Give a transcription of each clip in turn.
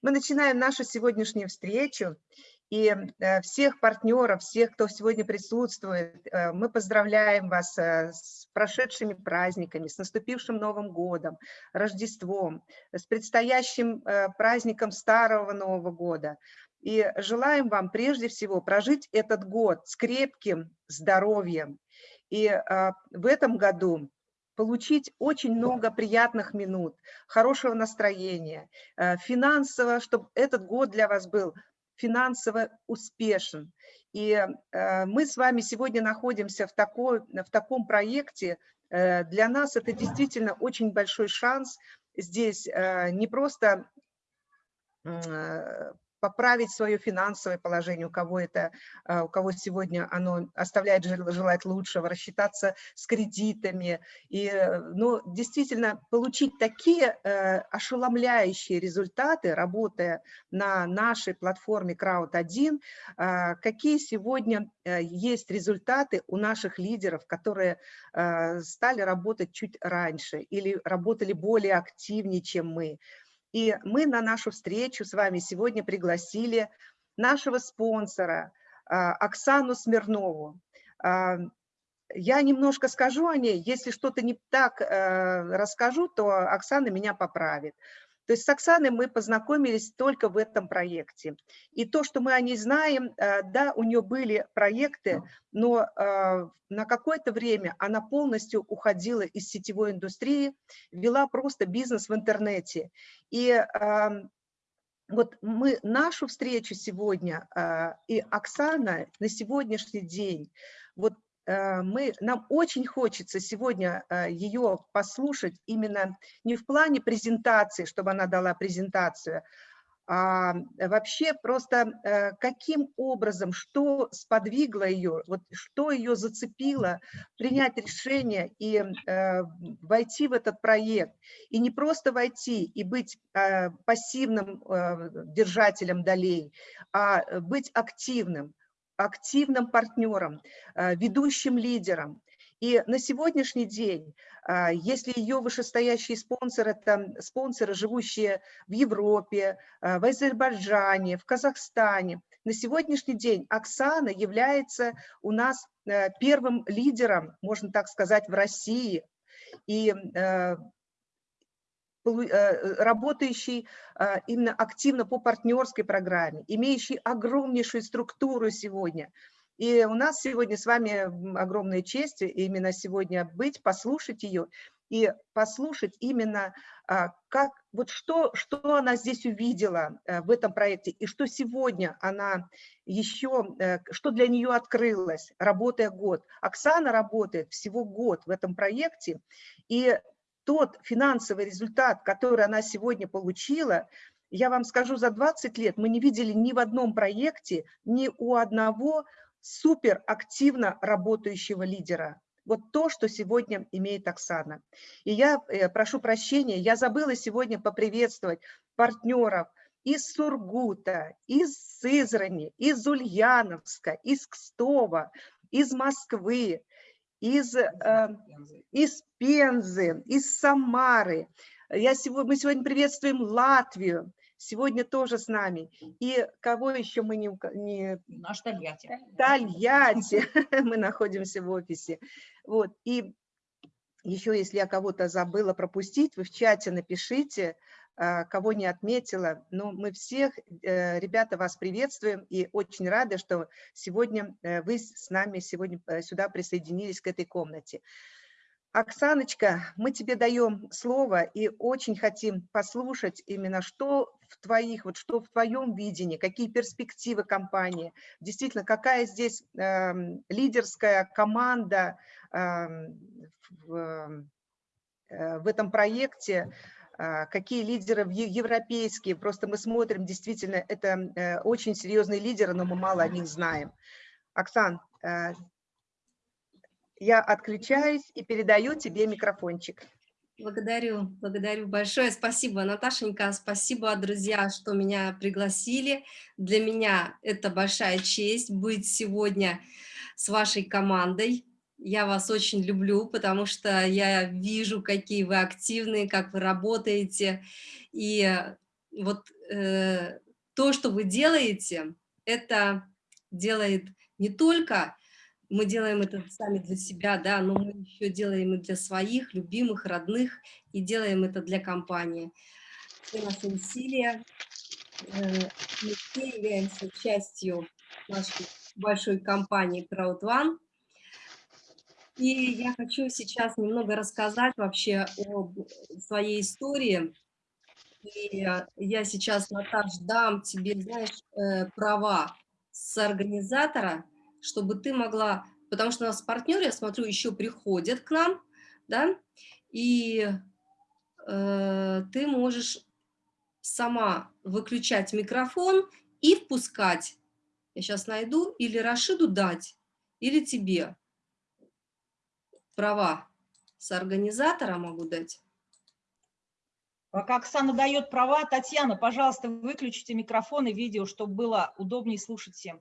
Мы начинаем нашу сегодняшнюю встречу. И э, всех партнеров, всех, кто сегодня присутствует, э, мы поздравляем вас э, с прошедшими праздниками, с наступившим Новым годом, Рождеством, с предстоящим праздником Старого Нового года. И желаем вам прежде всего прожить этот год с крепким здоровьем. И в этом году получить очень много приятных минут, хорошего настроения, финансово, чтобы этот год для вас был финансово успешен. И э, мы с вами сегодня находимся в, такой, в таком проекте. Э, для нас это действительно очень большой шанс здесь э, не просто поправить свое финансовое положение, у кого это, а, у кого сегодня оно оставляет желать лучшего, рассчитаться с кредитами, и, ну, действительно получить такие э, ошеломляющие результаты, работая на нашей платформе Crowd1, э, какие сегодня э, есть результаты у наших лидеров, которые э, стали работать чуть раньше или работали более активнее, чем мы. И мы на нашу встречу с вами сегодня пригласили нашего спонсора а, Оксану Смирнову. А, я немножко скажу о ней, если что-то не так э, расскажу, то Оксана меня поправит. То есть с Оксаной мы познакомились только в этом проекте. И то, что мы о ней знаем, э, да, у нее были проекты, но э, на какое-то время она полностью уходила из сетевой индустрии, вела просто бизнес в интернете. И эм, вот мы нашу встречу сегодня э, и Оксана на сегодняшний день, вот Э, мы, нам очень хочется сегодня э, ее послушать именно не в плане презентации, чтобы она дала презентацию, а вообще просто э, каким образом, что сподвигло ее, вот что ее зацепило принять решение и войти в этот проект. И не просто войти и быть пассивным держателем долей, а быть активным активным партнером, э, ведущим лидером. И на сегодняшний день, э, если ее вышестоящие спонсоры, это спонсоры, живущие в Европе, э, в Азербайджане, в Казахстане, на сегодняшний день Оксана является у нас первым лидером, можно так сказать, в России. И работающий а, именно активно по партнерской программе, имеющий огромнейшую структуру сегодня. И у нас сегодня с вами огромная честь именно сегодня быть, послушать ее и послушать именно, а, как, вот что, что она здесь увидела э, в этом проекте, и что сегодня она еще, э, что для нее открылось, работая год. Оксана работает всего год в этом проекте, и тот финансовый результат, который она сегодня получила, я вам скажу, за 20 лет мы не видели ни в одном проекте, ни у одного супер активно работающего лидера. Вот то, что сегодня имеет Оксана. И я э, прошу прощения, я забыла сегодня поприветствовать партнеров из Сургута, из Сызрани, из Ульяновска, из Кстова, из Москвы, из, э, из Пензы, из Самары. Я сегодня, мы сегодня приветствуем Латвию, сегодня тоже с нами. И кого еще мы не... не... Наш Тольятти. Тольятти, мы находимся в офисе. Вот, и еще, если я кого-то забыла пропустить, вы в чате напишите, кого не отметила. Но мы всех, э, ребята, вас приветствуем и очень рады, что сегодня э, вы с нами сегодня э, сюда присоединились к этой комнате. Оксаночка, мы тебе даем слово и очень хотим послушать именно, что в твоих, вот что в твоем видении, какие перспективы компании, действительно, какая здесь э, лидерская команда э, в, э, в этом проекте, а, какие лидеры европейские, просто мы смотрим, действительно, это э, очень серьезные лидеры, но мы мало о них знаем. Оксан, э, я отключаюсь и передаю тебе микрофончик. Благодарю, благодарю большое. Спасибо, Наташенька, спасибо, друзья, что меня пригласили. Для меня это большая честь быть сегодня с вашей командой. Я вас очень люблю, потому что я вижу, какие вы активные, как вы работаете. И вот э, то, что вы делаете, это делает не только, мы делаем это сами для себя, да, но мы еще делаем и для своих любимых, родных, и делаем это для компании. Все наши усилия, э, мы все являемся частью нашей большой компании CrowdOne, и я хочу сейчас немного рассказать вообще о своей истории. И я сейчас, Наташ, дам тебе, знаешь, э, права с организатора, чтобы ты могла, потому что у нас партнеры, я смотрю, еще приходят к нам, да, и э, ты можешь сама выключать микрофон и впускать. Я сейчас найду, или Рашиду дать, или тебе права с организатора могу дать. Пока Оксана дает права, Татьяна, пожалуйста, выключите микрофон и видео, чтобы было удобнее слушать всем.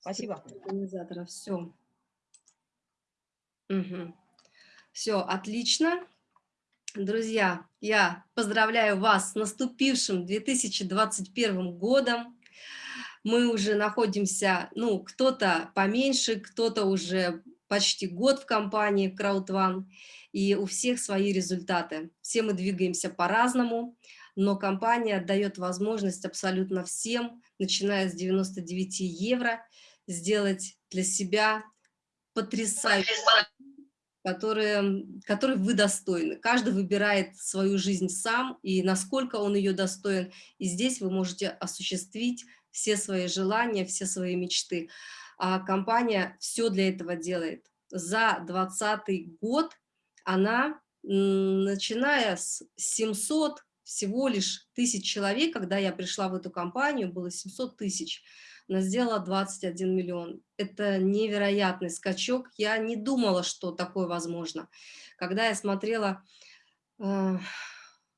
Спасибо. Организатора, все. Угу. Все, отлично. Друзья, я поздравляю вас с наступившим 2021 годом. Мы уже находимся, ну, кто-то поменьше, кто-то уже почти год в компании CrowdOne, и у всех свои результаты. Все мы двигаемся по-разному, но компания дает возможность абсолютно всем, начиная с 99 евро, сделать для себя потрясающий которые, которые вы достойны. Каждый выбирает свою жизнь сам и насколько он ее достоин. И здесь вы можете осуществить все свои желания, все свои мечты а компания все для этого делает. За 2020 год она, начиная с 700 всего лишь тысяч человек, когда я пришла в эту компанию, было 700 тысяч, она сделала 21 миллион. Это невероятный скачок. Я не думала, что такое возможно. Когда я смотрела э,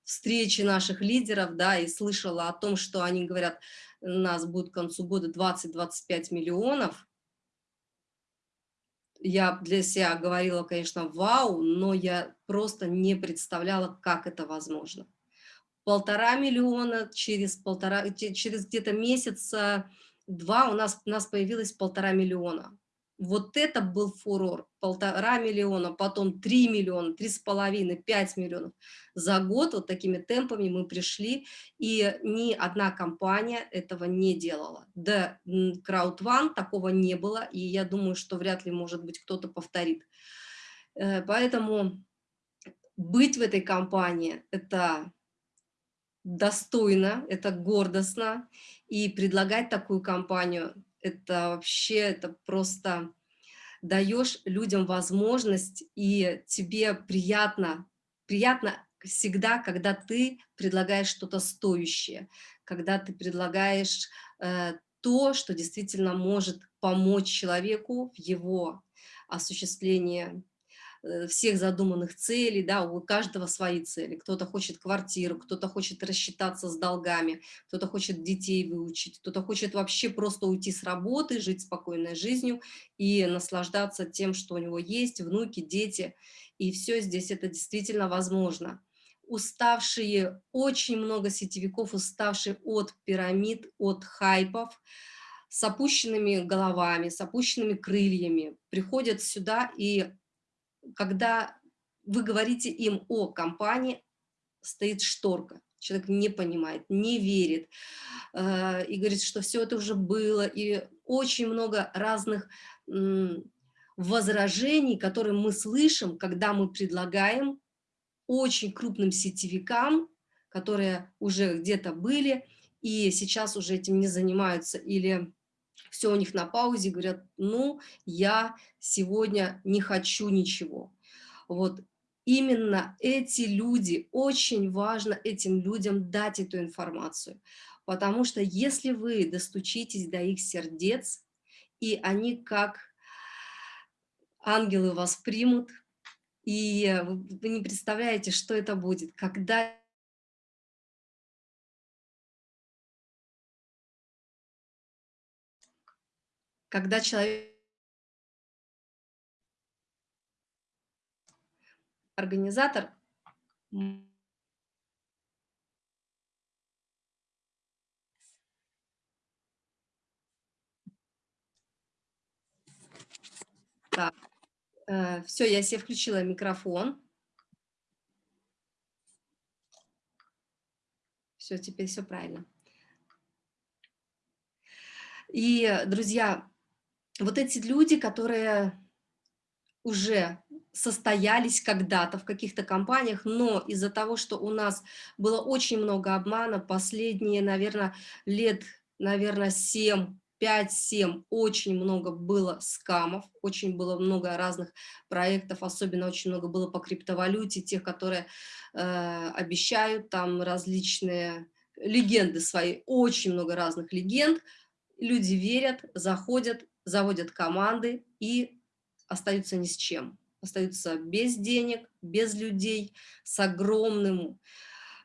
встречи наших лидеров, да, и слышала о том, что они говорят, у нас будет к концу года 20-25 миллионов, я для себя говорила, конечно, вау, но я просто не представляла, как это возможно. Полтора миллиона через, полтора, через где-то месяца два у нас, у нас появилось полтора миллиона. Вот это был фурор. Полтора миллиона, потом три миллиона, три с половиной, пять миллионов. За год вот такими темпами мы пришли, и ни одна компания этого не делала. Да, CrowdOne такого не было, и я думаю, что вряд ли, может быть, кто-то повторит. Э, поэтому быть в этой компании – это достойно, это гордостно, и предлагать такую компанию это вообще, это просто даешь людям возможность, и тебе приятно, приятно всегда, когда ты предлагаешь что-то стоящее, когда ты предлагаешь э, то, что действительно может помочь человеку в его осуществлении всех задуманных целей, да, у каждого свои цели. Кто-то хочет квартиру, кто-то хочет рассчитаться с долгами, кто-то хочет детей выучить, кто-то хочет вообще просто уйти с работы, жить спокойной жизнью и наслаждаться тем, что у него есть, внуки, дети. И все здесь это действительно возможно. Уставшие, очень много сетевиков, уставшие от пирамид, от хайпов, с опущенными головами, с опущенными крыльями, приходят сюда и когда вы говорите им о компании, стоит шторка. Человек не понимает, не верит э, и говорит, что все это уже было. И очень много разных возражений, которые мы слышим, когда мы предлагаем очень крупным сетевикам, которые уже где-то были и сейчас уже этим не занимаются или все у них на паузе, говорят, ну, я сегодня не хочу ничего. Вот именно эти люди, очень важно этим людям дать эту информацию, потому что если вы достучитесь до их сердец, и они как ангелы вас примут, и вы не представляете, что это будет, когда когда человек организатор Так, э, все, я себе включила микрофон. Все, теперь все правильно. И, друзья, вот эти люди, которые уже состоялись когда-то в каких-то компаниях, но из-за того, что у нас было очень много обмана, последние, наверное, лет, наверное, 7, 5-7, очень много было скамов, очень было много разных проектов, особенно очень много было по криптовалюте, тех, которые э, обещают там различные легенды свои, очень много разных легенд, люди верят, заходят, заводят команды и остаются ни с чем, остаются без денег, без людей, с огромным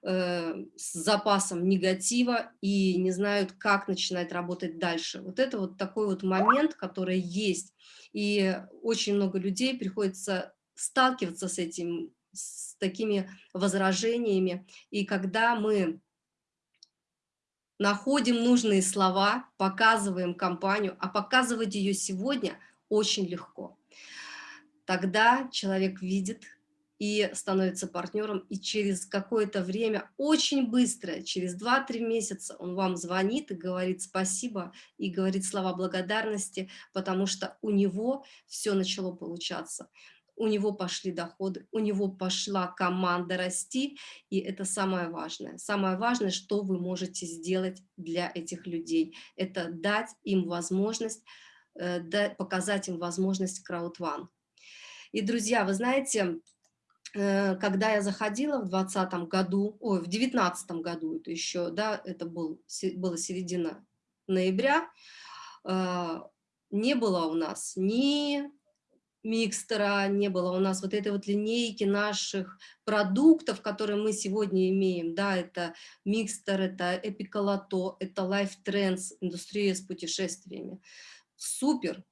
э, с запасом негатива и не знают, как начинать работать дальше. Вот это вот такой вот момент, который есть, и очень много людей приходится сталкиваться с этим, с такими возражениями, и когда мы находим нужные слова, показываем компанию, а показывать ее сегодня очень легко. Тогда человек видит и становится партнером, и через какое-то время, очень быстро, через 2-3 месяца он вам звонит и говорит спасибо, и говорит слова благодарности, потому что у него все начало получаться у него пошли доходы, у него пошла команда расти, и это самое важное. Самое важное, что вы можете сделать для этих людей, это дать им возможность, э, показать им возможность краудван. И, друзья, вы знаете, э, когда я заходила в 2020 году, ой, в 2019 году, это еще, да, это был, было середина ноября, э, не было у нас ни микстера, не было у нас вот этой вот линейки наших продуктов, которые мы сегодня имеем, да, это микстер, это эпиколото, это Life Trends, индустрия с путешествиями. Супер,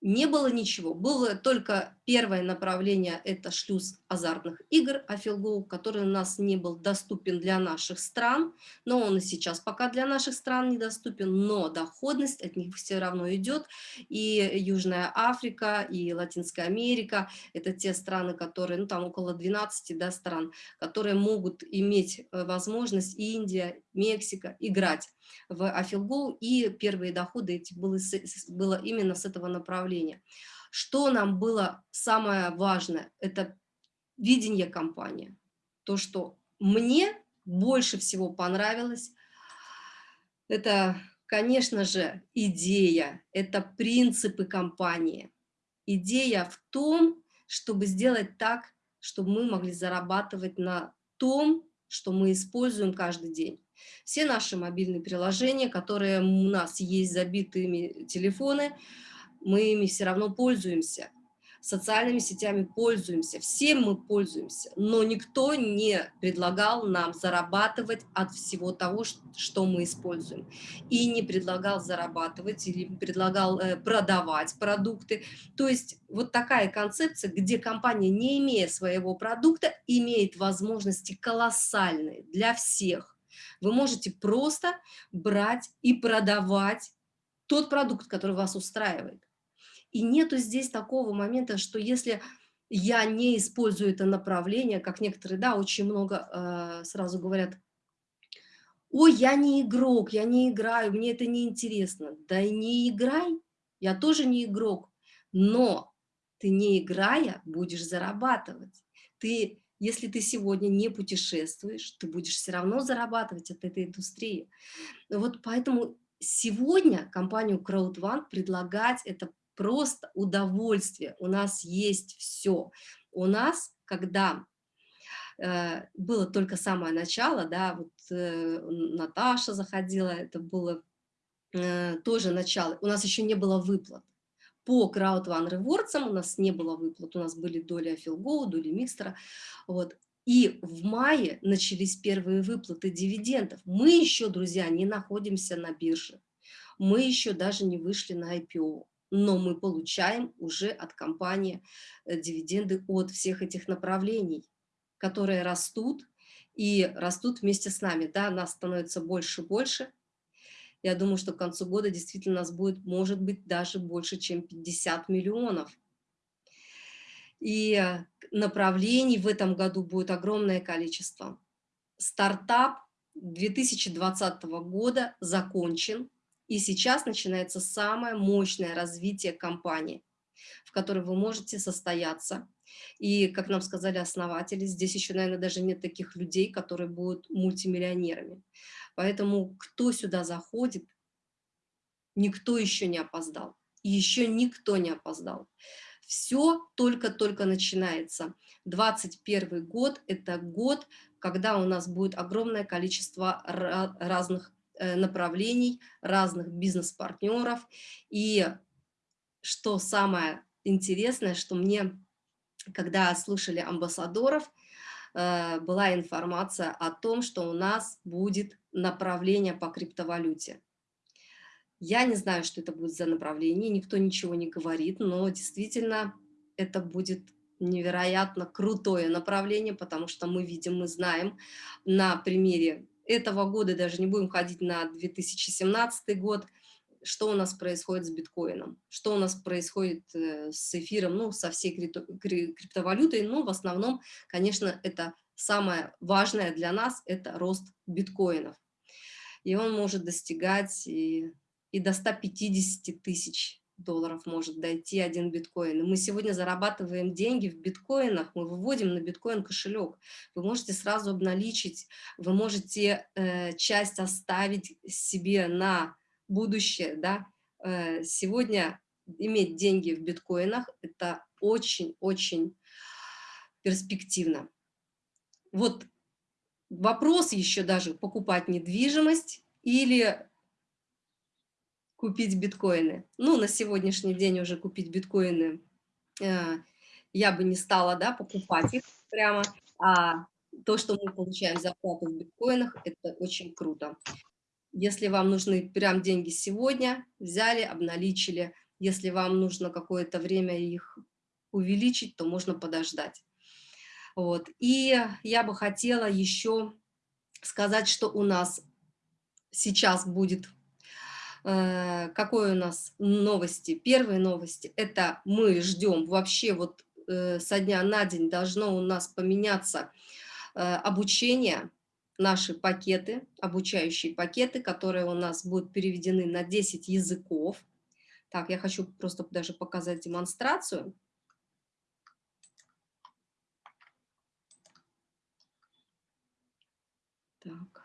не было ничего. Было только первое направление, это шлюз азартных игр Афилгоу, который у нас не был доступен для наших стран, но он и сейчас пока для наших стран недоступен, но доходность от них все равно идет. И Южная Африка, и Латинская Америка, это те страны, которые, ну там около 12 да, стран, которые могут иметь э, возможность, Индия, Мексика, играть в Афилгоу, и первые доходы эти было, было именно с этого направления. Что нам было самое важное? Это видение компании. То, что мне больше всего понравилось, это, конечно же, идея, это принципы компании. Идея в том, чтобы сделать так, чтобы мы могли зарабатывать на том, что мы используем каждый день. Все наши мобильные приложения, которые у нас есть забитыми телефоны, мы ими все равно пользуемся. Социальными сетями пользуемся, всем мы пользуемся, но никто не предлагал нам зарабатывать от всего того, что мы используем. И не предлагал зарабатывать или предлагал э, продавать продукты. То есть вот такая концепция, где компания, не имея своего продукта, имеет возможности колоссальные для всех вы можете просто брать и продавать тот продукт, который вас устраивает. И нету здесь такого момента, что если я не использую это направление, как некоторые, да, очень много э, сразу говорят, ой, я не игрок, я не играю, мне это не интересно. Да не играй, я тоже не игрок, но ты не играя будешь зарабатывать. Ты если ты сегодня не путешествуешь, ты будешь все равно зарабатывать от этой индустрии. Вот поэтому сегодня компанию CrowdOne предлагать это просто удовольствие. У нас есть все. У нас, когда э, было только самое начало, да, вот э, Наташа заходила, это было э, тоже начало, у нас еще не было выплат. По Crowd One Rewards у нас не было выплат, у нас были доли Афилгоу, доли Микстера. Вот. И в мае начались первые выплаты дивидендов. Мы еще, друзья, не находимся на бирже. Мы еще даже не вышли на IPO. Но мы получаем уже от компании э, дивиденды от всех этих направлений, которые растут и растут вместе с нами. Да, нас становится больше и больше. Я думаю, что к концу года действительно нас будет, может быть, даже больше, чем 50 миллионов. И направлений в этом году будет огромное количество. Стартап 2020 года закончен, и сейчас начинается самое мощное развитие компании, в которой вы можете состояться. И, как нам сказали основатели, здесь еще, наверное, даже нет таких людей, которые будут мультимиллионерами. Поэтому кто сюда заходит, никто еще не опоздал. Еще никто не опоздал. Все только-только начинается. 21 год – это год, когда у нас будет огромное количество разных направлений, разных бизнес-партнеров. И что самое интересное, что мне, когда слушали амбассадоров, э, была информация о том, что у нас будет направление по криптовалюте. Я не знаю, что это будет за направление, никто ничего не говорит, но действительно это будет невероятно крутое направление, потому что мы видим, мы знаем на примере этого года, даже не будем ходить на 2017 год, что у нас происходит с биткоином, что у нас происходит э, с эфиром, ну, со всей криптовалютой, но в основном, конечно, это самое важное для нас, это рост биткоинов. И он может достигать и и до 150 тысяч долларов может дойти один биткоин. Мы сегодня зарабатываем деньги в биткоинах, мы выводим на биткоин кошелек. Вы можете сразу обналичить, вы можете э, часть оставить себе на будущее. Да? Э, сегодня иметь деньги в биткоинах – это очень-очень перспективно. Вот вопрос еще даже покупать недвижимость или купить биткоины. Ну, на сегодняшний день уже купить биткоины э, я бы не стала, да, покупать их прямо, а то, что мы получаем зарплату в биткоинах, это очень круто. Если вам нужны прям деньги сегодня, взяли, обналичили. Если вам нужно какое-то время их увеличить, то можно подождать. Вот. И я бы хотела еще сказать, что у нас сейчас будет какой у нас новости? Первые новости – это мы ждем вообще вот э, со дня на день должно у нас поменяться э, обучение, наши пакеты, обучающие пакеты, которые у нас будут переведены на 10 языков. Так, я хочу просто даже показать демонстрацию. Так.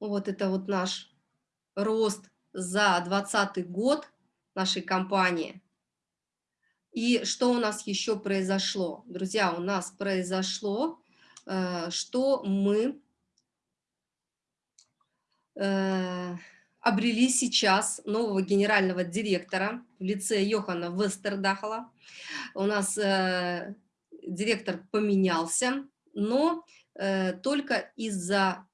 Вот это вот наш рост за 2020 год нашей компании. И что у нас еще произошло? Друзья, у нас произошло, э, что мы э, обрели сейчас нового генерального директора в лице Йохана Вестердахала. У нас э, директор поменялся, но только из-за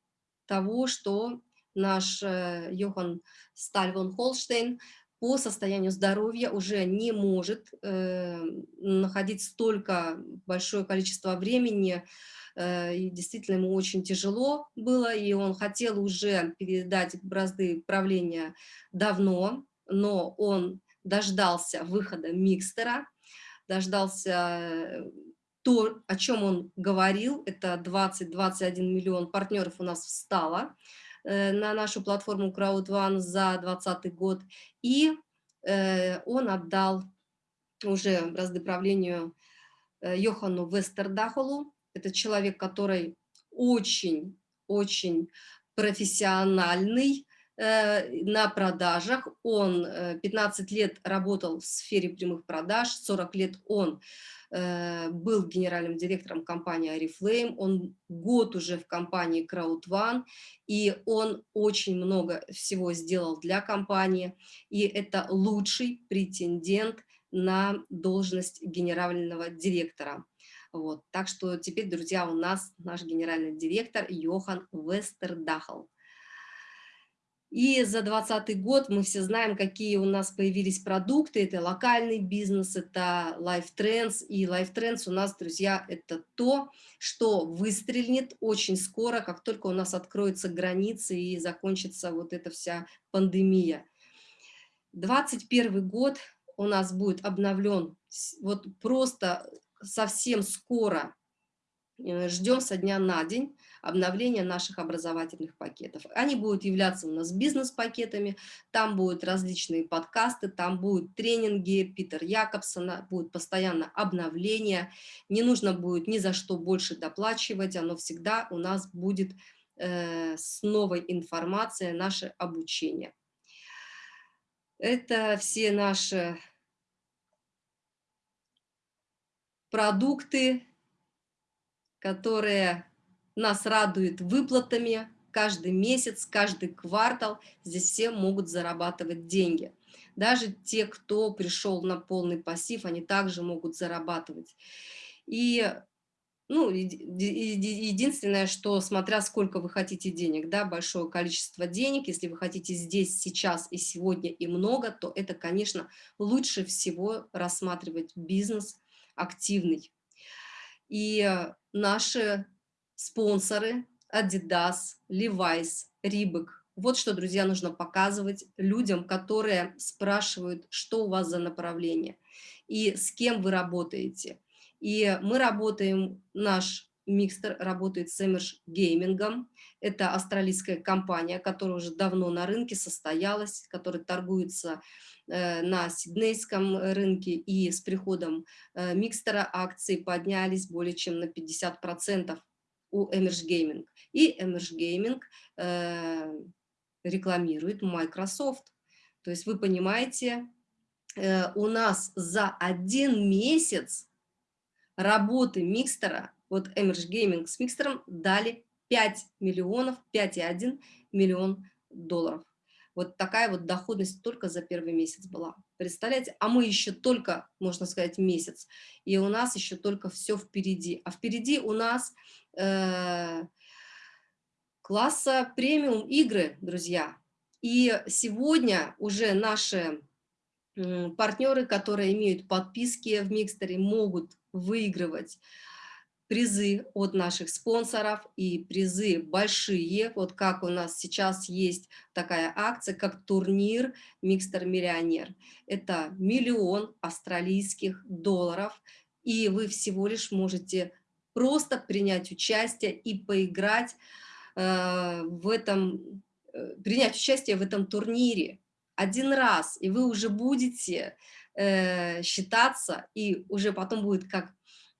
того, что наш э, Йохан Стальвон Холштейн по состоянию здоровья уже не может э, находить столько большое количество времени, э, и действительно ему очень тяжело было, и он хотел уже передать бразды правления давно, но он дождался выхода микстера, дождался э, то, о чем он говорил, это 20-21 миллион партнеров у нас встало э, на нашу платформу CrowdOne за 2020 год, и э, он отдал уже бразды правлению э, Йохану Вестердахолу, это человек, который очень-очень профессиональный, на продажах. Он 15 лет работал в сфере прямых продаж, 40 лет он был генеральным директором компании Oriflame, он год уже в компании CrowdOne, и он очень много всего сделал для компании, и это лучший претендент на должность генерального директора. Вот. Так что теперь, друзья, у нас наш генеральный директор Йохан Вестердахл. И за 2020 год мы все знаем, какие у нас появились продукты. Это локальный бизнес, это Life Trends. И Life Trends у нас, друзья, это то, что выстрелит очень скоро, как только у нас откроются границы и закончится вот эта вся пандемия. 2021 год у нас будет обновлен вот просто совсем скоро. Э, Ждем со дня на день обновления наших образовательных пакетов. Они будут являться у нас бизнес-пакетами, там будут различные подкасты, там будут тренинги Питер Якобсона, будет постоянно обновление, не нужно будет ни за что больше доплачивать, оно всегда у нас будет э, с новой информацией, наше обучение. Это все наши продукты, которые нас радует выплатами каждый месяц, каждый квартал. Здесь все могут зарабатывать деньги. Даже те, кто пришел на полный пассив, они также могут зарабатывать. И ну, единственное, что смотря сколько вы хотите денег, да, большое количество денег, если вы хотите здесь, сейчас и сегодня и много, то это, конечно, лучше всего рассматривать бизнес активный. И наши спонсоры Adidas, Levi's, Reebok. Вот что, друзья, нужно показывать людям, которые спрашивают, что у вас за направление и с кем вы работаете. И мы работаем, наш микстер работает с Emerge Gaming. Это австралийская компания, которая уже давно на рынке состоялась, которая торгуется э, на сиднейском рынке. И с приходом э, микстера акции поднялись более чем на 50% у Emerge Gaming. И Emerge Gaming э, рекламирует Microsoft. То есть вы понимаете, э, у нас за один месяц работы микстера, вот Emerge Gaming с микстером дали 5 миллионов, 5,1 миллион долларов. Вот такая вот доходность только за первый месяц была. Представляете? А мы еще только, можно сказать, месяц. И у нас еще только все впереди. А впереди у нас э, класса премиум игры, друзья. И сегодня уже наши партнеры, которые имеют подписки в Микстере, могут выигрывать призы от наших спонсоров и призы большие, вот как у нас сейчас есть такая акция, как турнир «Микстер Миллионер». Это миллион австралийских долларов, и вы всего лишь можете просто принять участие и поиграть э, в этом, э, принять участие в этом турнире один раз, и вы уже будете э, считаться, и уже потом будет как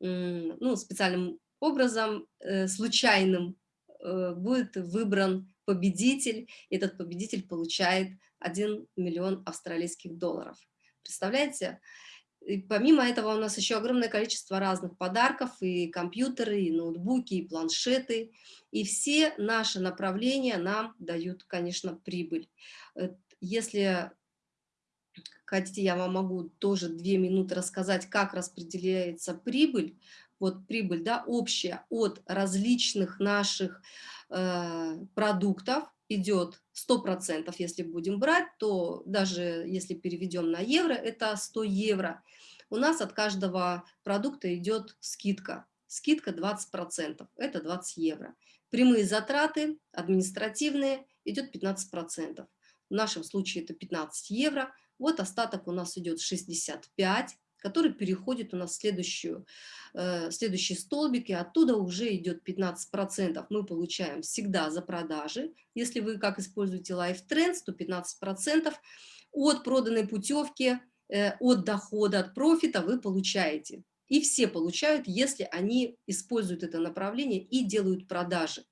ну, специальным образом, случайным, будет выбран победитель, и этот победитель получает 1 миллион австралийских долларов. Представляете? И помимо этого у нас еще огромное количество разных подарков, и компьютеры, и ноутбуки, и планшеты, и все наши направления нам дают, конечно, прибыль. Э, если хотите, я вам могу тоже две минуты рассказать, как распределяется прибыль, вот прибыль, да, общая от различных наших э, продуктов идет 100%, если будем брать, то даже если переведем на евро, это 100 евро. У нас от каждого продукта идет скидка. Скидка 20%, это 20 евро. Прямые затраты административные идет 15%. В нашем случае это 15 евро. Вот остаток у нас идет 65 который переходит у нас в следующую, э, следующий столбик, и оттуда уже идет 15%. Мы получаем всегда за продажи. Если вы как используете Life Trends, то 15% от проданной путевки, э, от дохода, от профита вы получаете. И все получают, если они используют это направление и делают продажи.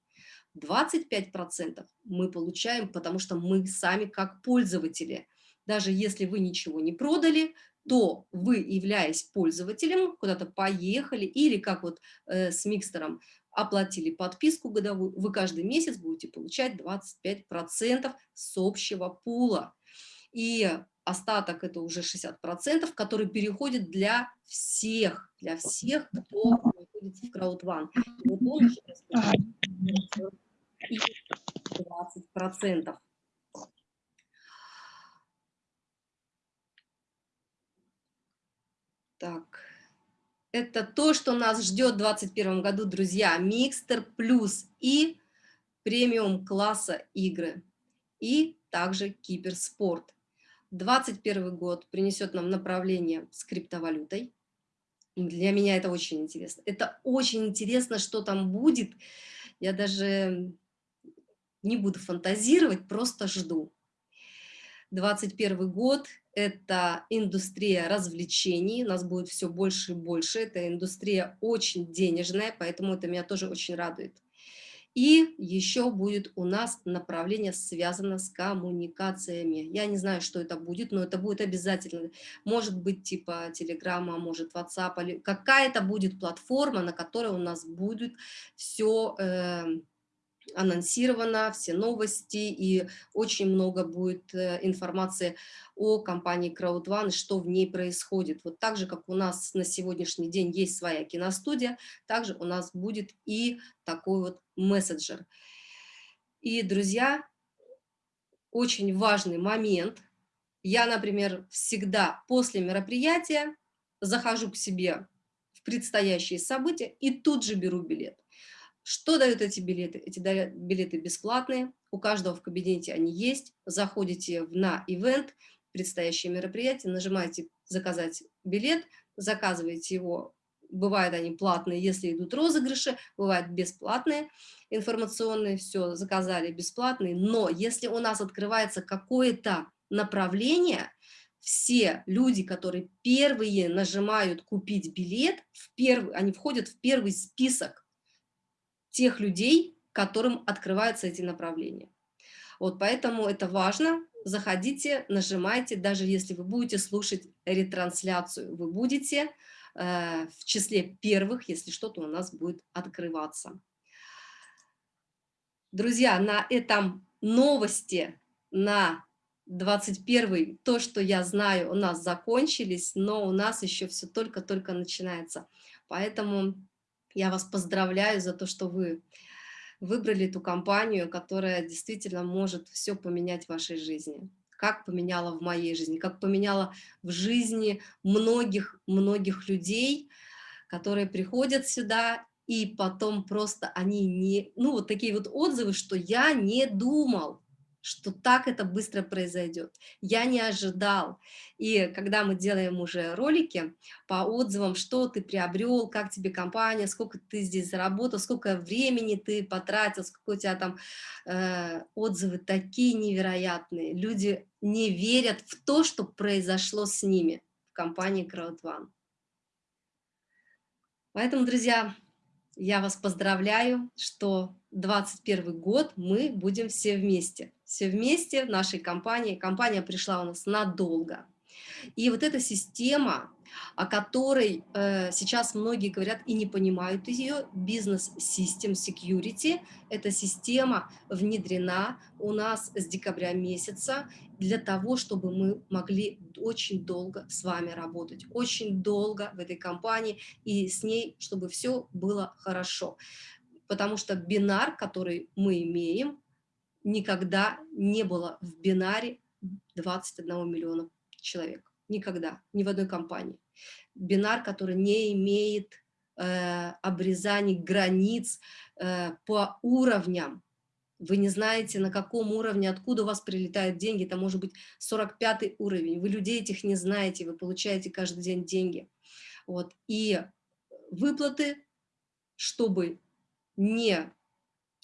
25% мы получаем, потому что мы сами как пользователи. Даже если вы ничего не продали, то вы, являясь пользователем, куда-то поехали или как вот э, с микстером оплатили подписку годовую, вы каждый месяц будете получать 25% с общего пула. И остаток это уже 60%, который переходит для всех, для всех, кто находится в краудван. Вот он уже 20%. Это то, что нас ждет в 2021 году, друзья. Микстер плюс и премиум класса игры. И также киберспорт. 2021 год принесет нам направление с криптовалютой. Для меня это очень интересно. Это очень интересно, что там будет. Я даже не буду фантазировать, просто жду. 21 год – это индустрия развлечений, нас будет все больше и больше, это индустрия очень денежная, поэтому это меня тоже очень радует. И еще будет у нас направление, связано с коммуникациями. Я не знаю, что это будет, но это будет обязательно. Может быть, типа Телеграма, может, WhatsApp, какая-то будет платформа, на которой у нас будет все э, анонсировано, все новости, и очень много будет э, информации о компании CrowdOne, что в ней происходит. Вот так же, как у нас на сегодняшний день есть своя киностудия, также у нас будет и такой вот мессенджер. И, друзья, очень важный момент. Я, например, всегда после мероприятия захожу к себе в предстоящие события и тут же беру билет. Что дают эти билеты? Эти билеты бесплатные, у каждого в кабинете они есть. Заходите на ивент, предстоящее мероприятие, нажимаете «Заказать билет», заказываете его. Бывают они платные, если идут розыгрыши, бывают бесплатные, информационные, все, заказали бесплатные. Но если у нас открывается какое-то направление, все люди, которые первые нажимают «Купить билет», в первый, они входят в первый список тех людей, которым открываются эти направления. Вот поэтому это важно. Заходите, нажимайте, даже если вы будете слушать ретрансляцию, вы будете э, в числе первых, если что-то у нас будет открываться. Друзья, на этом новости на 21 то, что я знаю, у нас закончились, но у нас еще все только-только начинается. Поэтому я вас поздравляю за то, что вы выбрали ту компанию, которая действительно может все поменять в вашей жизни. Как поменяла в моей жизни, как поменяла в жизни многих-многих людей, которые приходят сюда, и потом просто они не... Ну, вот такие вот отзывы, что я не думал, что так это быстро произойдет. Я не ожидал. И когда мы делаем уже ролики по отзывам, что ты приобрел, как тебе компания, сколько ты здесь заработал, сколько времени ты потратил, сколько у тебя там э, отзывы такие невероятные. Люди не верят в то, что произошло с ними в компании CrowdOne. Поэтому, друзья, я вас поздравляю, что 21 год мы будем все вместе. Все вместе в нашей компании. Компания пришла у нас надолго. И вот эта система, о которой э, сейчас многие говорят и не понимают ее, бизнес System Security, эта система внедрена у нас с декабря месяца для того, чтобы мы могли очень долго с вами работать, очень долго в этой компании и с ней, чтобы все было хорошо. Потому что бинар, который мы имеем, никогда не было в бинаре 21 миллиона человек. Никогда, ни в одной компании. Бинар, который не имеет э, обрезаний границ э, по уровням. Вы не знаете, на каком уровне, откуда у вас прилетают деньги. Это может быть 45 уровень. Вы людей этих не знаете, вы получаете каждый день деньги. Вот. И выплаты, чтобы не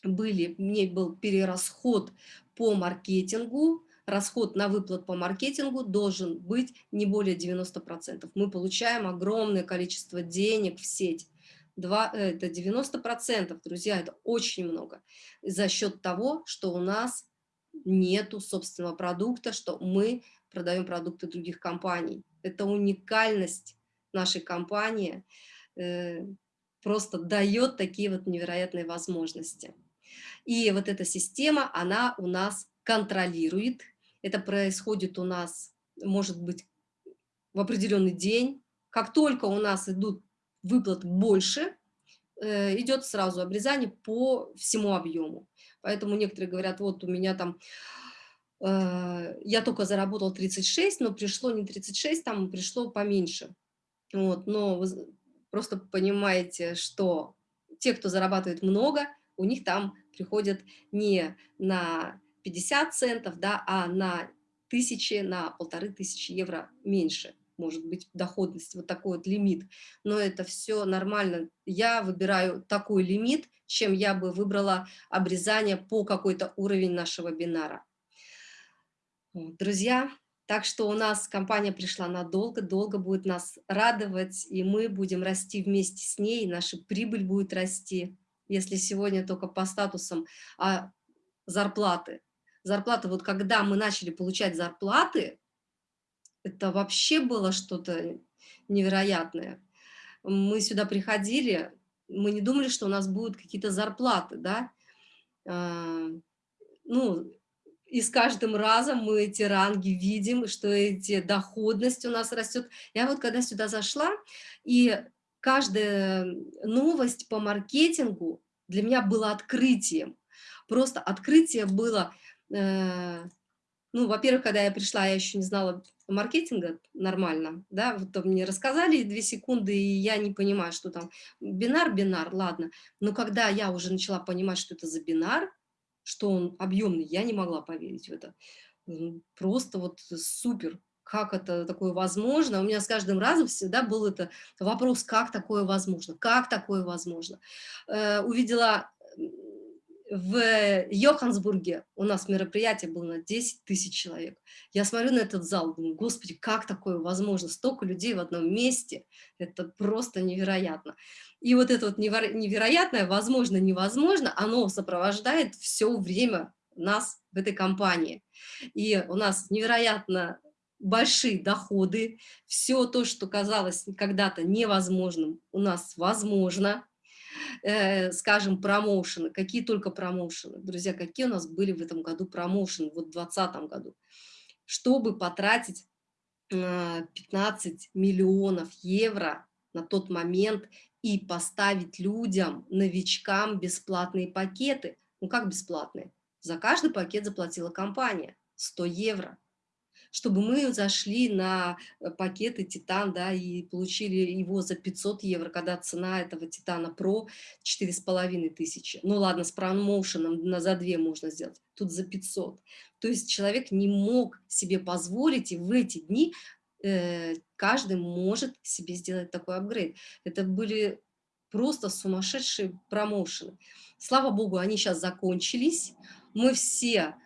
были, не был перерасход по маркетингу, расход на выплат по маркетингу должен быть не более 90%. Мы получаем огромное количество денег в сеть. Два, э, это 90%, друзья, это очень много. За счет того, что у нас нету собственного продукта, что мы продаем продукты других компаний. Это уникальность нашей компании, э, просто дает такие вот невероятные возможности. И вот эта система, она у нас контролирует это происходит у нас, может быть, в определенный день. Как только у нас идут выплаты больше, э, идет сразу обрезание по всему объему. Поэтому некоторые говорят, вот у меня там, э, я только заработал 36, но пришло не 36, там пришло поменьше. Вот, но просто понимаете, что те, кто зарабатывает много, у них там приходят не на 50 центов, да, а на тысячи, на полторы тысячи евро меньше может быть доходность, вот такой вот лимит. Но это все нормально. Я выбираю такой лимит, чем я бы выбрала обрезание по какой-то уровень нашего бинара. Друзья, так что у нас компания пришла надолго, долго будет нас радовать, и мы будем расти вместе с ней, наша прибыль будет расти. Если сегодня только по статусам, а зарплаты. Зарплаты, вот когда мы начали получать зарплаты, это вообще было что-то невероятное. Мы сюда приходили, мы не думали, что у нас будут какие-то зарплаты, да. А, ну, и с каждым разом мы эти ранги видим, что эти доходность у нас растет. Я вот когда сюда зашла, и каждая новость по маркетингу для меня была открытием. Просто открытие было, э, ну, во-первых, когда я пришла, я еще не знала маркетинга нормально, да, вот мне рассказали две секунды, и я не понимаю, что там бинар, бинар, ладно, но когда я уже начала понимать, что это за бинар, что он объемный, я не могла поверить в это. Просто вот супер, как это такое возможно. У меня с каждым разом всегда был это вопрос, как такое возможно, как такое возможно. Э, увидела в Йоханнесбурге у нас мероприятие было на 10 тысяч человек. Я смотрю на этот зал, думаю, господи, как такое возможно? Столько людей в одном месте, это просто невероятно. И вот это вот невероятное, возможно, невозможно, оно сопровождает все время нас в этой компании. И у нас невероятно большие доходы, все то, что казалось когда-то невозможным, у нас возможно, э, скажем, промоушены, какие только промоушены. Друзья, какие у нас были в этом году промоушены, вот в 2020 году, чтобы потратить э, 15 миллионов евро на тот момент и поставить людям, новичкам бесплатные пакеты. Ну как бесплатные? За каждый пакет заплатила компания 100 евро чтобы мы зашли на э, пакеты Титан, да, и получили его за 500 евро, когда цена этого Титана Про 4,5 тысячи. Ну ладно, с промоушеном на за 2 можно сделать, тут за 500. То есть человек не мог себе позволить, и в эти дни э, каждый может себе сделать такой апгрейд. Это были просто сумасшедшие промоушены. Слава богу, они сейчас закончились. Мы все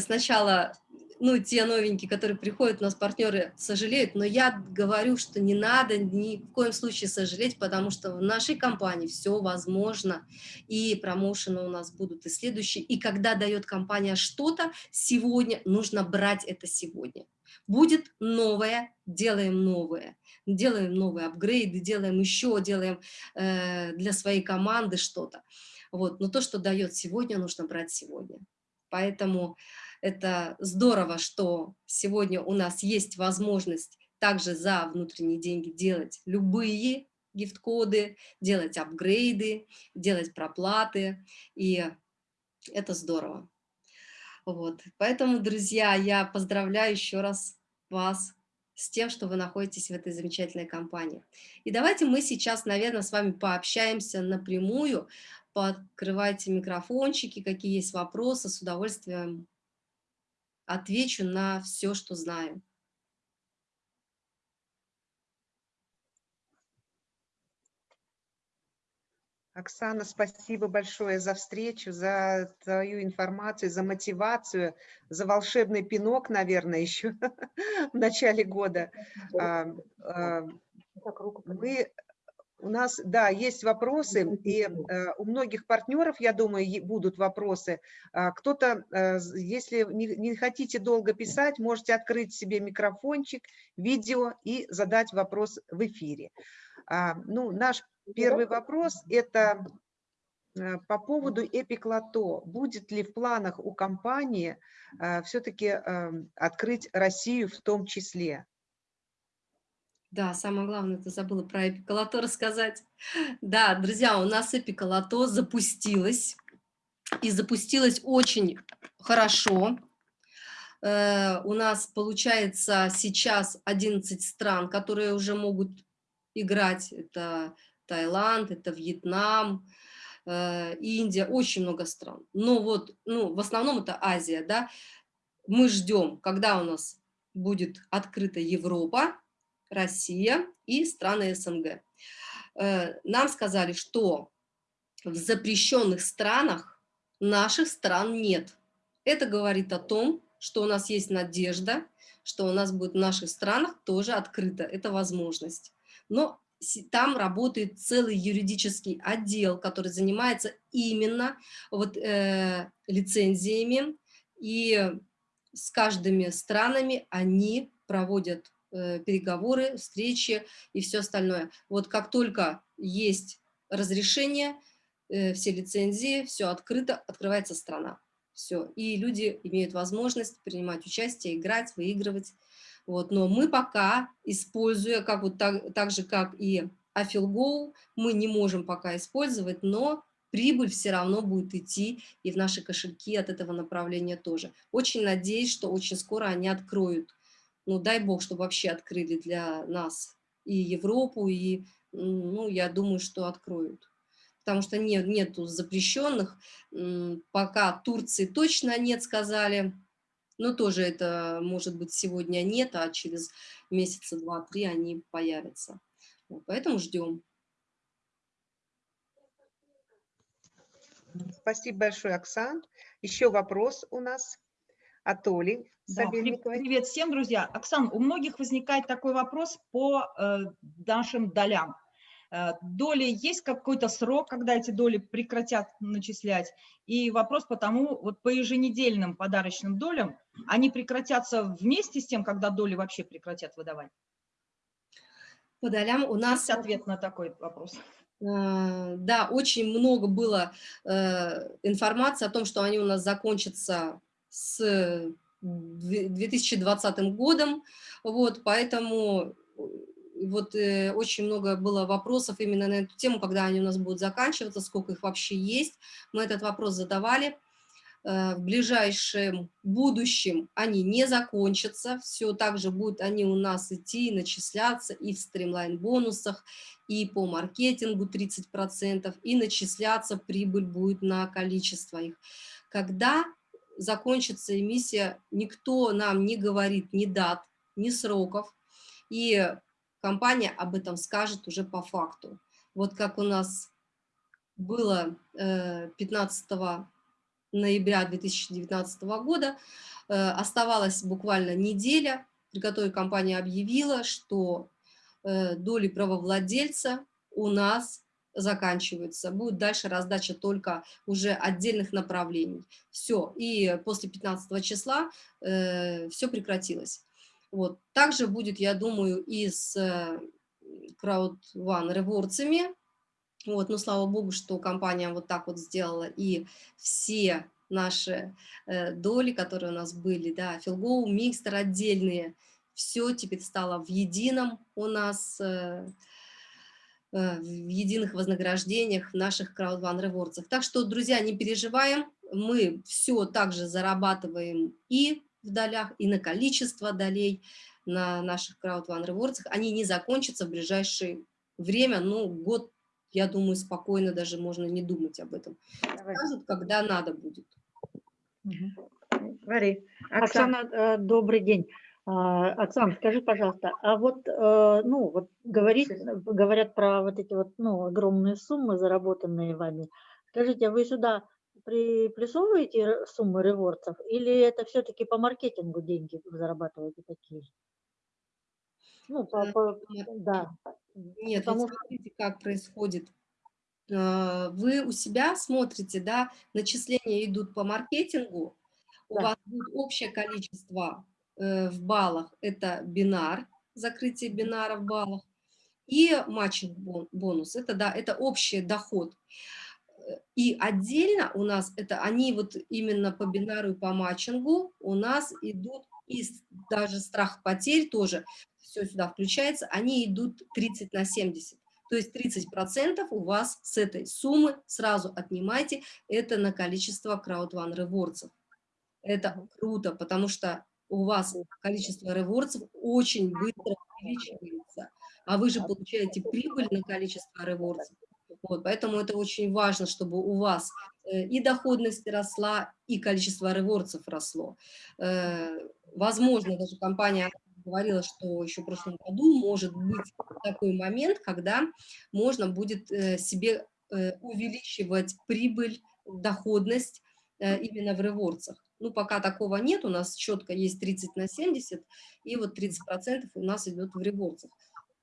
сначала, ну, те новенькие, которые приходят, у нас партнеры сожалеют, но я говорю, что не надо ни в коем случае сожалеть, потому что в нашей компании все возможно, и промоушены у нас будут и следующие, и когда дает компания что-то, сегодня нужно брать это сегодня. Будет новое, делаем новое, делаем новые апгрейды, делаем еще, делаем э, для своей команды что-то. Вот. Но то, что дает сегодня, нужно брать сегодня. Поэтому это здорово, что сегодня у нас есть возможность также за внутренние деньги делать любые гифт-коды, делать апгрейды, делать проплаты, и это здорово. Вот. Поэтому, друзья, я поздравляю еще раз вас с тем, что вы находитесь в этой замечательной компании. И давайте мы сейчас, наверное, с вами пообщаемся напрямую Подкрывайте микрофончики, какие есть вопросы, с удовольствием отвечу на все, что знаю. Оксана, спасибо большое за встречу, за твою информацию, за мотивацию, за волшебный пинок, наверное, еще в начале года. А, а, мы у нас, да, есть вопросы, и э, у многих партнеров, я думаю, будут вопросы. А, Кто-то, э, если не, не хотите долго писать, можете открыть себе микрофончик, видео и задать вопрос в эфире. А, ну, наш первый вопрос – это э, по поводу Эпиклато. Будет ли в планах у компании э, все-таки э, открыть Россию в том числе? Да, самое главное, ты забыла про эпиколото рассказать. Да, друзья, у нас эпиколото запустилось, и запустилось очень хорошо. Э, у нас получается сейчас 11 стран, которые уже могут играть. Это Таиланд, это Вьетнам, э, Индия, очень много стран. Но вот, ну, в основном это Азия, да. Мы ждем, когда у нас будет открыта Европа, Россия и страны СНГ. Э, нам сказали, что в запрещенных странах наших стран нет. Это говорит о том, что у нас есть надежда, что у нас будет в наших странах тоже открыта эта возможность. Но там работает целый юридический отдел, который занимается именно вот, э, лицензиями, и с каждыми странами они проводят переговоры, встречи и все остальное. Вот как только есть разрешение, э, все лицензии, все открыто, открывается страна. Все. И люди имеют возможность принимать участие, играть, выигрывать. Вот. Но мы пока, используя, как вот так, так же, как и Афилгоу, мы не можем пока использовать, но прибыль все равно будет идти и в наши кошельки от этого направления тоже. Очень надеюсь, что очень скоро они откроют. Ну, дай бог, чтобы вообще открыли для нас и Европу, и, ну, я думаю, что откроют потому что нет, нету запрещенных. Пока Турции точно нет, сказали. Но тоже это, может быть, сегодня нет, а через месяца два-три они появятся. Вот, поэтому ждем. Спасибо большое, Оксан. Еще вопрос у нас от Оли да, Привет всем, друзья. Оксан, у многих возникает такой вопрос по э, нашим долям. Э, доли есть какой-то срок, когда эти доли прекратят начислять? И вопрос потому, вот по еженедельным подарочным долям, они прекратятся вместе с тем, когда доли вообще прекратят выдавать? По долям у нас... Есть ответ на такой вопрос. Э, да, очень много было э, информации о том, что они у нас закончатся с 2020 годом, вот, поэтому вот э, очень много было вопросов именно на эту тему, когда они у нас будут заканчиваться, сколько их вообще есть. Мы этот вопрос задавали. Э, в ближайшем будущем они не закончатся, все так же будут они у нас идти, начисляться и в стримлайн-бонусах, и по маркетингу 30%, и начисляться прибыль будет на количество их. Когда закончится эмиссия, никто нам не говорит ни дат, ни сроков, и компания об этом скажет уже по факту. Вот как у нас было 15 э, ноября 2019 года, э, оставалась буквально неделя, при которой компания объявила, что э, доли правовладельца у нас заканчиваются. Будет дальше раздача только уже отдельных направлений. Все. И после 15 числа э, все прекратилось. Вот. Также будет, я думаю, и с Crowd One реворцами. Вот, но слава богу, что компания вот так вот сделала, и все наши э, доли, которые у нас были, да, Филгоу, Микстер отдельные, все теперь стало в едином у нас, э, э, в единых вознаграждениях в наших One Rewards. Так что, друзья, не переживаем, мы все также зарабатываем и в долях, и на количество долей на наших One Rewards. Они не закончатся в ближайшее время, ну, год, я думаю, спокойно даже можно не думать об этом. Скажут, когда надо будет. Говори. Оксана, Оксана э, добрый день. А, Оксана, скажи, пожалуйста, а вот, э, ну, вот говорит, говорят про вот эти вот, ну, огромные суммы, заработанные вами. Скажите, а вы сюда приплюсовываете суммы ревордсов или это все-таки по маркетингу деньги зарабатываете такие? Ну, по, э, по, да. Нет, Потому... смотрите, как происходит. Э, вы у себя смотрите, да, начисления идут по маркетингу, у да. вас будет общее количество э, в баллах, это бинар, закрытие бинара в баллах, и матчинг бонус, это, да, это общий доход. И отдельно у нас, это они вот именно по бинару и по матчингу у нас идут, и даже страх потерь тоже, все сюда включается, они идут 30 на 70. То есть 30% у вас с этой суммы сразу отнимайте, это на количество One Rewards. Это круто, потому что у вас количество реворцев очень быстро увеличивается, а вы же получаете прибыль на количество реворцев. Вот, поэтому это очень важно, чтобы у вас э, и доходность росла, и количество реворцев росло. Э, возможно, даже компания говорила, что еще в прошлом году может быть такой момент, когда можно будет э, себе увеличивать прибыль, доходность именно в реворцах. Ну, пока такого нет, у нас четко есть 30 на 70, и вот 30% у нас идет в реворцах.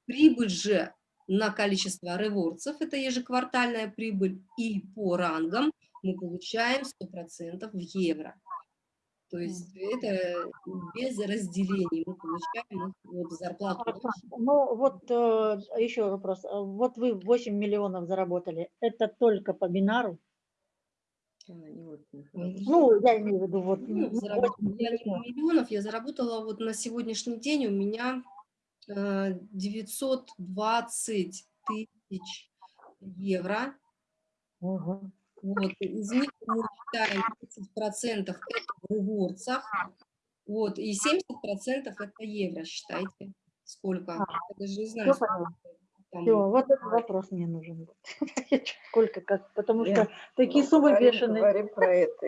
Прибыль же на количество реворцев, это ежеквартальная прибыль, и по рангам мы получаем 100% в евро. То есть это без разделений мы получаем вот зарплату. Ну вот э, еще вопрос. Вот вы 8 миллионов заработали. Это только по бинару? Ну, я имею в виду вот. Ну, я не миллионов, я заработала вот на сегодняшний день у меня 920 тысяч евро. Угу. Вот, из них мы считаем 30% это в реворцах, вот, и 70% это евро, считайте. Сколько? А, я даже не знаю. Все, вот этот вопрос мне нужен. Сколько, как, потому что такие ну, суммы бешеные. Говорим про это.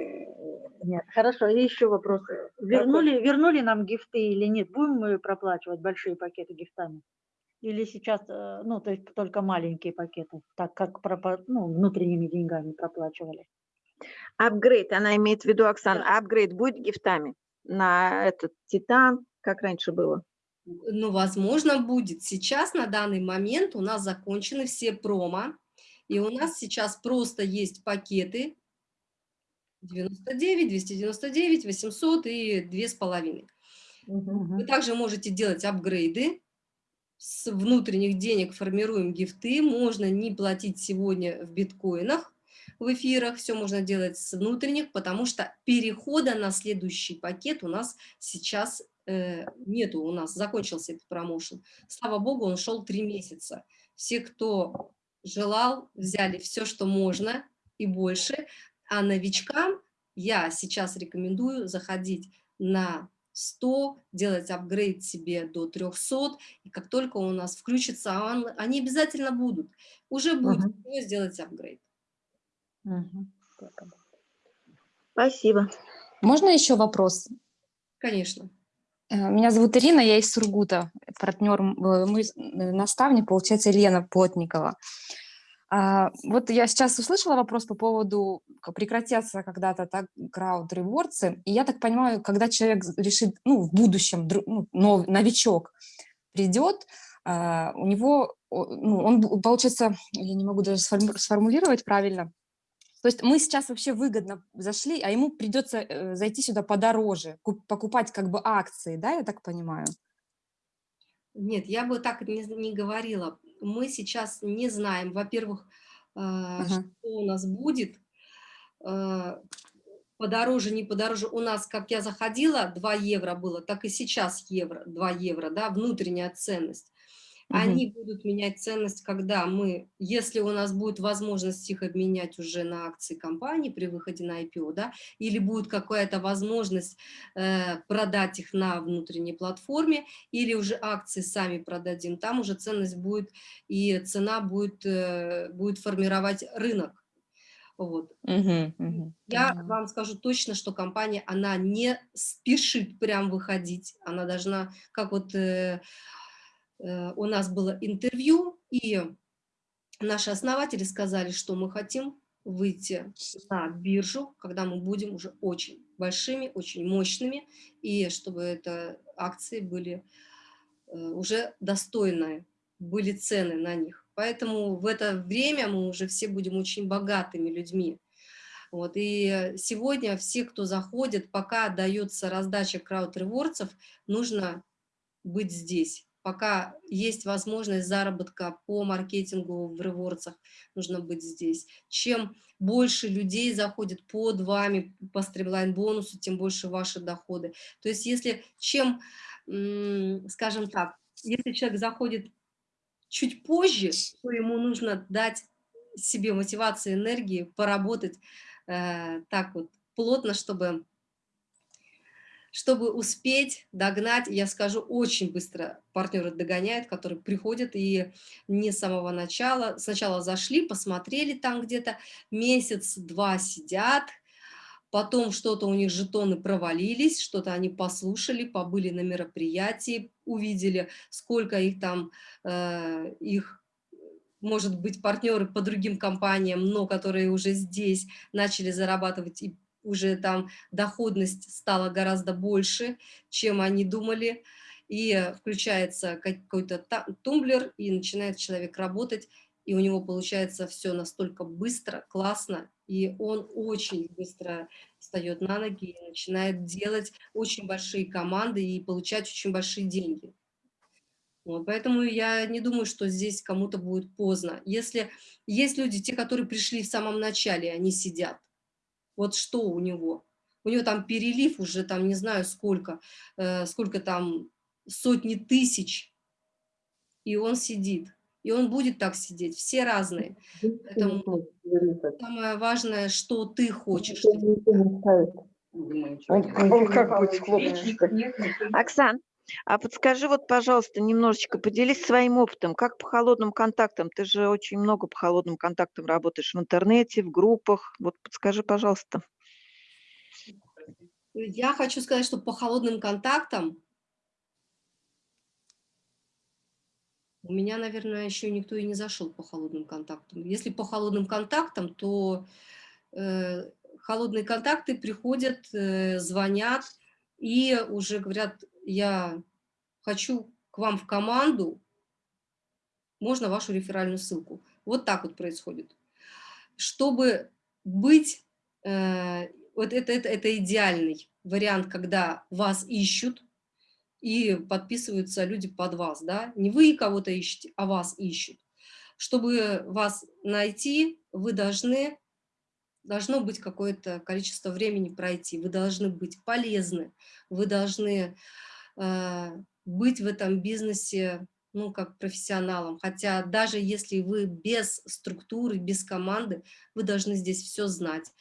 Нет, хорошо, и еще вопрос. Вернули, вернули нам гифты или нет? Будем мы проплачивать большие пакеты гифтами? Или сейчас, э, ну, то есть только маленькие пакеты, так как ну, внутренними деньгами проплачивали? Апгрейд, она имеет в виду, Оксана, апгрейд будет гифтами на этот Титан, как раньше было? Ну, возможно, будет. Сейчас, на данный момент, у нас закончены все промо, и у нас сейчас просто есть пакеты 99, 299, 800 и 2,5. Угу. Вы также можете делать апгрейды. С внутренних денег формируем гифты. Можно не платить сегодня в биткоинах, в эфирах. Все можно делать с внутренних, потому что перехода на следующий пакет у нас сейчас нету у нас, закончился этот промоушен. Слава богу, он шел три месяца. Все, кто желал, взяли все, что можно и больше. А новичкам я сейчас рекомендую заходить на 100, делать апгрейд себе до 300, и как только у нас включится, он, они обязательно будут. Уже будет uh -huh. сделать апгрейд. Uh -huh. Спасибо. Можно еще вопрос? Конечно. Э, меня зовут Ирина, я из Сургута, партнер, э, мой э, наставник, получается, Елена Плотникова. А, вот я сейчас услышала вопрос по поводу, прекратятся когда-то так крауд-ревордсы, и я так понимаю, когда человек решит, ну, в будущем, ну, новичок придет, а, у него, ну, он, получается, я не могу даже сформулировать правильно, то есть мы сейчас вообще выгодно зашли, а ему придется э, зайти сюда подороже, покупать как бы акции, да, я так понимаю? Нет, я бы так не, не говорила. Мы сейчас не знаем, во-первых, э, ага. что у нас будет, э, подороже, не подороже. У нас, как я заходила, 2 евро было, так и сейчас евро, 2 евро, да, внутренняя ценность. Угу. Они будут менять ценность, когда мы, если у нас будет возможность их обменять уже на акции компании при выходе на IPO, да, или будет какая-то возможность э, продать их на внутренней платформе, или уже акции сами продадим, там уже ценность будет и цена будет, э, будет формировать рынок. Вот. Угу, угу, Я угу. вам скажу точно, что компания, она не спешит прям выходить, она должна, как вот... Э, у нас было интервью, и наши основатели сказали, что мы хотим выйти на биржу, когда мы будем уже очень большими, очень мощными, и чтобы это акции были э, уже достойные, были цены на них. Поэтому в это время мы уже все будем очень богатыми людьми. Вот, и сегодня все, кто заходит, пока дается раздача крауд-ревордсов, нужно быть здесь пока есть возможность заработка по маркетингу в ревордсах, нужно быть здесь. Чем больше людей заходит под вами по стримлайн-бонусу, тем больше ваши доходы. То есть если чем, скажем так, если человек заходит чуть позже, то ему нужно дать себе мотивацию, энергии, поработать э, так вот плотно, чтобы чтобы успеть догнать, я скажу, очень быстро партнеры догоняют, которые приходят и не с самого начала, сначала зашли, посмотрели там где-то, месяц-два сидят, потом что-то у них жетоны провалились, что-то они послушали, побыли на мероприятии, увидели, сколько их там, э, их может быть, партнеры по другим компаниям, но которые уже здесь начали зарабатывать и уже там доходность стала гораздо больше, чем они думали, и включается какой-то тумблер, и начинает человек работать, и у него получается все настолько быстро, классно, и он очень быстро встает на ноги и начинает делать очень большие команды и получать очень большие деньги. Вот, поэтому я не думаю, что здесь кому-то будет поздно. Если есть люди, те, которые пришли в самом начале, они сидят, вот что у него? У него там перелив уже, там не знаю сколько, э, сколько там, сотни тысяч, и он сидит. И он будет так сидеть, все разные. Поэтому самое важное, что ты хочешь. Оксан, а подскажи вот, пожалуйста, немножечко поделись своим опытом, как по холодным контактам? Ты же очень много по холодным контактам работаешь в интернете, в группах. Вот подскажи, пожалуйста. Я хочу сказать, что по холодным контактам у меня, наверное, еще никто и не зашел по холодным контактам. Если по холодным контактам, то э, холодные контакты приходят, э, звонят и уже говорят, я хочу к вам в команду, можно вашу реферальную ссылку. Вот так вот происходит. Чтобы быть, э, вот это, это, это идеальный вариант, когда вас ищут и подписываются люди под вас, да, не вы кого-то ищете, а вас ищут. Чтобы вас найти, вы должны должно быть какое-то количество времени пройти, вы должны быть полезны, вы должны быть в этом бизнесе, ну, как профессионалом. Хотя даже если вы без структуры, без команды, вы должны здесь все знать.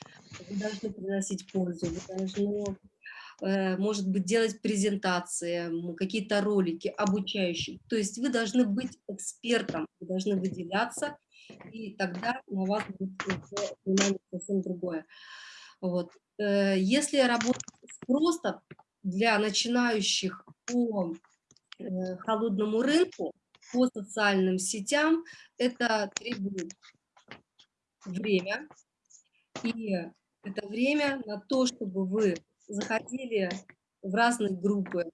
Вы должны приносить пользу, вы должны, э, может быть, делать презентации, какие-то ролики обучающие. То есть вы должны быть экспертом, вы должны выделяться, и тогда на вас будет внимание совсем другое. Вот. Э, если работать просто для начинающих по э, холодному рынку, по социальным сетям, это требует время. И это время на то, чтобы вы заходили в разные группы,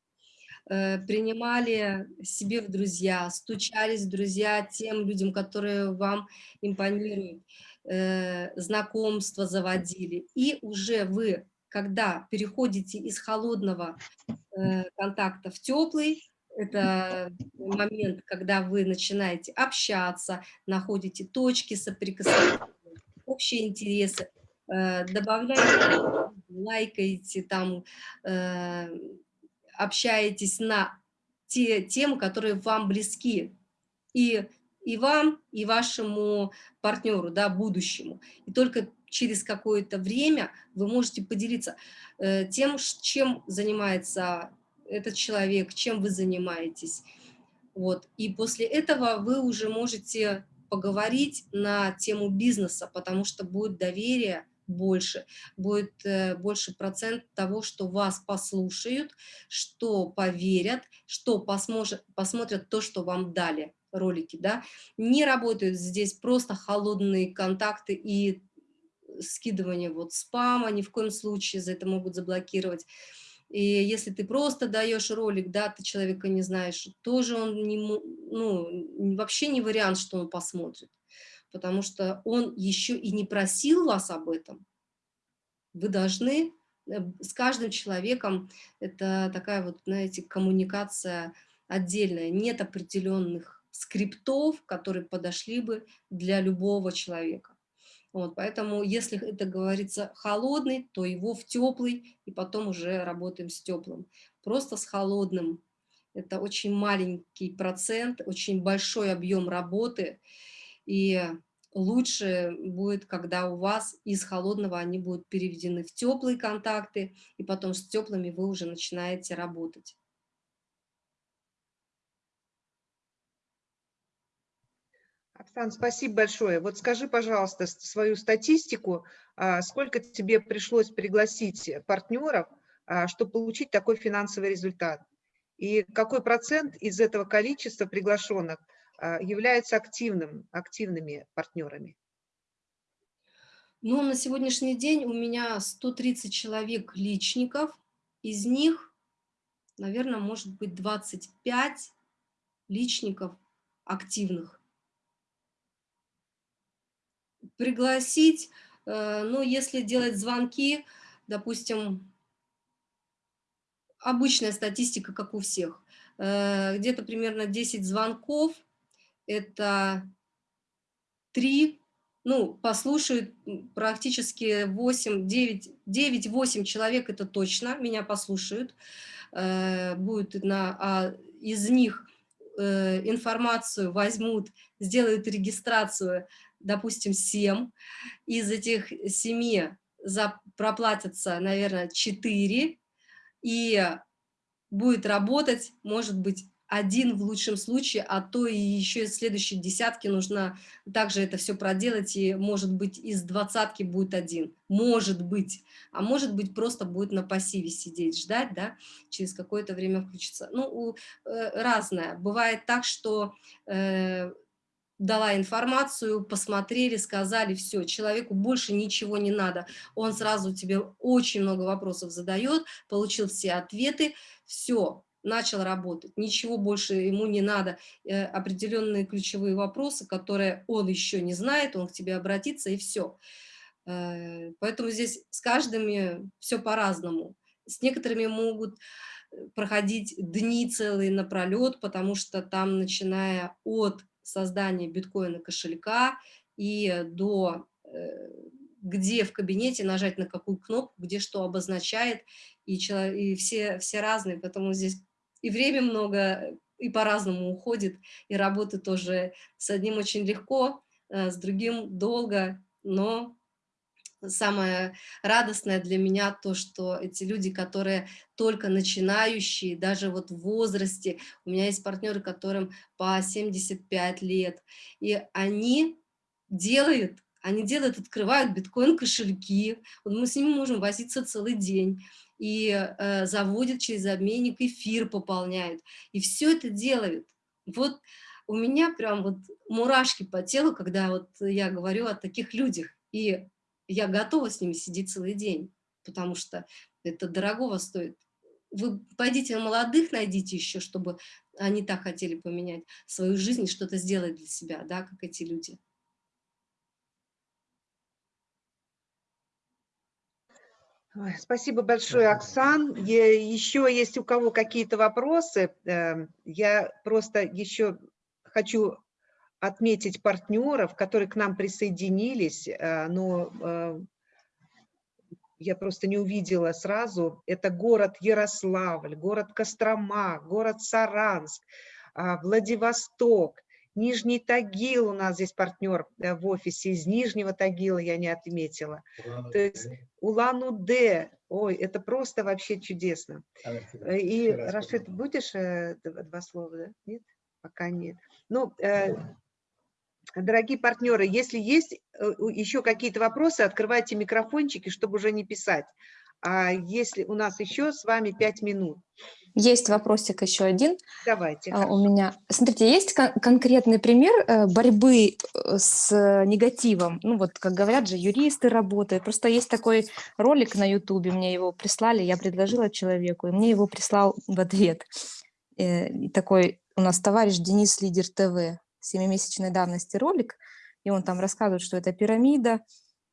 Э, принимали себе в друзья, стучались в друзья тем людям, которые вам импонируют, э, знакомства заводили. И уже вы, когда переходите из холодного э, контакта в теплый, это момент, когда вы начинаете общаться, находите точки соприкосновения, общие интересы, добавляете, лайкаете, там, общаетесь на те темы, которые вам близки. И, и вам, и вашему партнеру, да, будущему. И только через какое-то время вы можете поделиться э, тем, чем занимается этот человек, чем вы занимаетесь. Вот. И после этого вы уже можете поговорить на тему бизнеса, потому что будет доверие, больше, будет э, больше процент того, что вас послушают, что поверят, что посмотрят, то, что вам дали ролики, да, не работают здесь просто холодные контакты и скидывание вот спама, ни в коем случае за это могут заблокировать. И если ты просто даешь ролик, да, ты человека не знаешь, тоже он не, ну, вообще не вариант, что он посмотрит потому что он еще и не просил вас об этом. Вы должны э, с каждым человеком, это такая вот, знаете, коммуникация отдельная, нет определенных скриптов, которые подошли бы для любого человека. Вот, поэтому, если это говорится холодный, то его в теплый, и потом уже работаем с теплым. Просто с холодным. Это очень маленький процент, очень большой объем работы, и лучше будет, когда у вас из холодного они будут переведены в теплые контакты, и потом с теплыми вы уже начинаете работать. Оксан, спасибо большое. Вот скажи, пожалуйста, свою статистику, а, сколько тебе пришлось пригласить партнеров, а, чтобы получить такой финансовый результат? И какой процент из этого количества приглашенных а, является активным, активными партнерами? Ну, на сегодняшний день у меня 130 человек личников, из них, наверное, может быть 25 личников активных пригласить, э, ну, если делать звонки, допустим, обычная статистика, как у всех, э, где-то примерно 10 звонков, это 3, ну, послушают практически 8, 9, 9-8 человек, это точно, меня послушают, э, будет на, а из них информацию возьмут, сделают регистрацию допустим, 7, из этих 7 за, проплатятся, наверное, 4, и будет работать, может быть, один в лучшем случае, а то и еще из следующей десятки нужно также это все проделать, и может быть из двадцатки будет один, может быть, а может быть просто будет на пассиве сидеть, ждать, да, через какое-то время включится. Ну, у, э, разное. Бывает так, что э, дала информацию, посмотрели, сказали, все, человеку больше ничего не надо. Он сразу тебе очень много вопросов задает, получил все ответы, все, начал работать, ничего больше ему не надо, э, определенные ключевые вопросы, которые он еще не знает, он к тебе обратится и все. Э, поэтому здесь с каждыми все по-разному. С некоторыми могут э, проходить дни целые напролет, потому что там, начиная от создания биткоина кошелька и до э, где в кабинете нажать на какую кнопку, где что обозначает, и, человек, и все, все разные, поэтому здесь и время много, и по-разному уходит, и работы тоже с одним очень легко, э, с другим долго, но самое радостное для меня то, что эти люди, которые только начинающие, даже вот в возрасте, у меня есть партнеры, которым по 75 лет, и они делают, они делают, открывают биткоин-кошельки, вот мы с ними можем возиться целый день, и э, заводят через обменник эфир, пополняют, и все это делают. Вот у меня прям вот мурашки по телу, когда вот я говорю о таких людях, и я готова с ними сидеть целый день, потому что это дорогого стоит. Вы пойдите молодых, найдите еще, чтобы они так хотели поменять свою жизнь и что-то сделать для себя, да, как эти люди. Спасибо большое, Оксан. Еще есть у кого какие-то вопросы? Эм, я просто еще хочу отметить партнеров, которые к нам присоединились, э, но э, я просто не увидела сразу. Это город Ярославль, город Кострома, город Саранск, а, Владивосток, Нижний Тагил у нас здесь партнер э, в офисе, из Нижнего Тагила я не отметила. То есть Улан-Удэ, ой, это просто вообще чудесно. И, Рашид, будешь два слова, да? Нет? Пока нет. Ну, Дорогие партнеры, если есть э, еще какие-то вопросы, открывайте микрофончики, чтобы уже не писать. А если у нас еще с вами пять минут. Есть вопросик еще один. Давайте. А, у меня. Смотрите, есть кон конкретный пример э, борьбы э, с негативом. Ну вот, как говорят же, юристы работают. Просто есть такой ролик на ютубе, мне его прислали, я предложила человеку, и мне его прислал в ответ. Такой у нас товарищ Денис Лидер ТВ семимесячной давности ролик, и он там рассказывает, что это пирамида.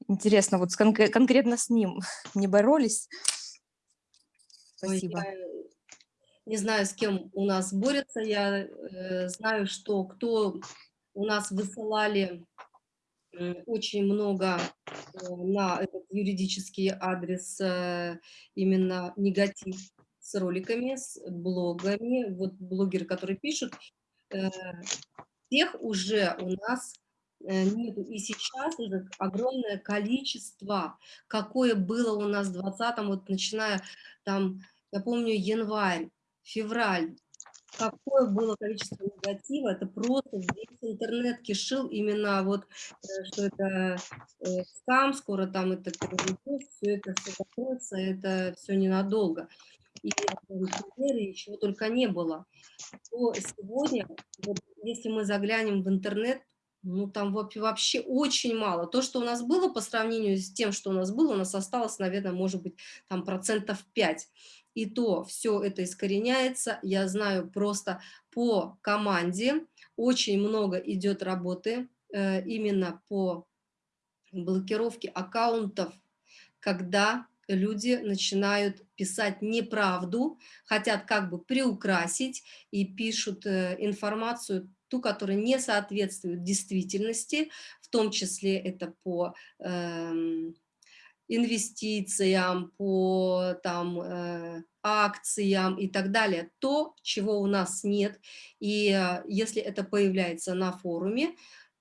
Интересно, вот с кон конкретно с ним не боролись? Спасибо. Я не знаю, с кем у нас борются. Я э, знаю, что кто у нас высылали очень много э, на этот юридический адрес э, именно негатив с роликами, с блогами. Вот блогеры, которые пишут, э, всех уже у нас э, нету. И сейчас уже огромное количество, какое было у нас в 20 вот начиная там, я помню, январь, февраль, какое было количество негатива, это просто весь интернет кишил именно вот, э, что это э, скам, скоро там это все это все закроется, это все ненадолго. И примеры чего только не было. То сегодня, вот, если мы заглянем в интернет, ну, там вообще очень мало. То, что у нас было по сравнению с тем, что у нас было, у нас осталось, наверное, может быть, там процентов 5 и то все это искореняется. Я знаю просто по команде, очень много идет работы э, именно по блокировке аккаунтов, когда люди начинают писать неправду, хотят как бы приукрасить и пишут э, информацию, ту, которая не соответствует действительности, в том числе это по э, инвестициям, по там, э, акциям и так далее, то, чего у нас нет. И э, если это появляется на форуме,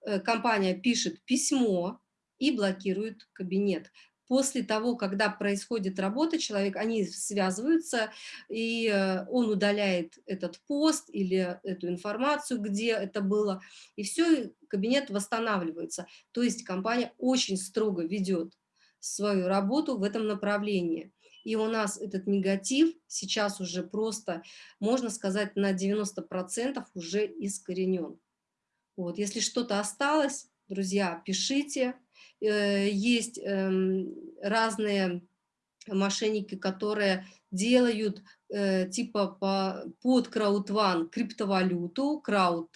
э, компания пишет письмо и блокирует кабинет. После того, когда происходит работа, человек, они связываются, и э, он удаляет этот пост или эту информацию, где это было, и все, кабинет восстанавливается. То есть компания очень строго ведет свою работу в этом направлении. И у нас этот негатив сейчас уже просто, можно сказать, на 90% уже искоренен. Вот. Если что-то осталось, друзья, пишите. Э, есть эм, разные мошенники, которые делают э, типа по, под краудван криптовалюту, крауд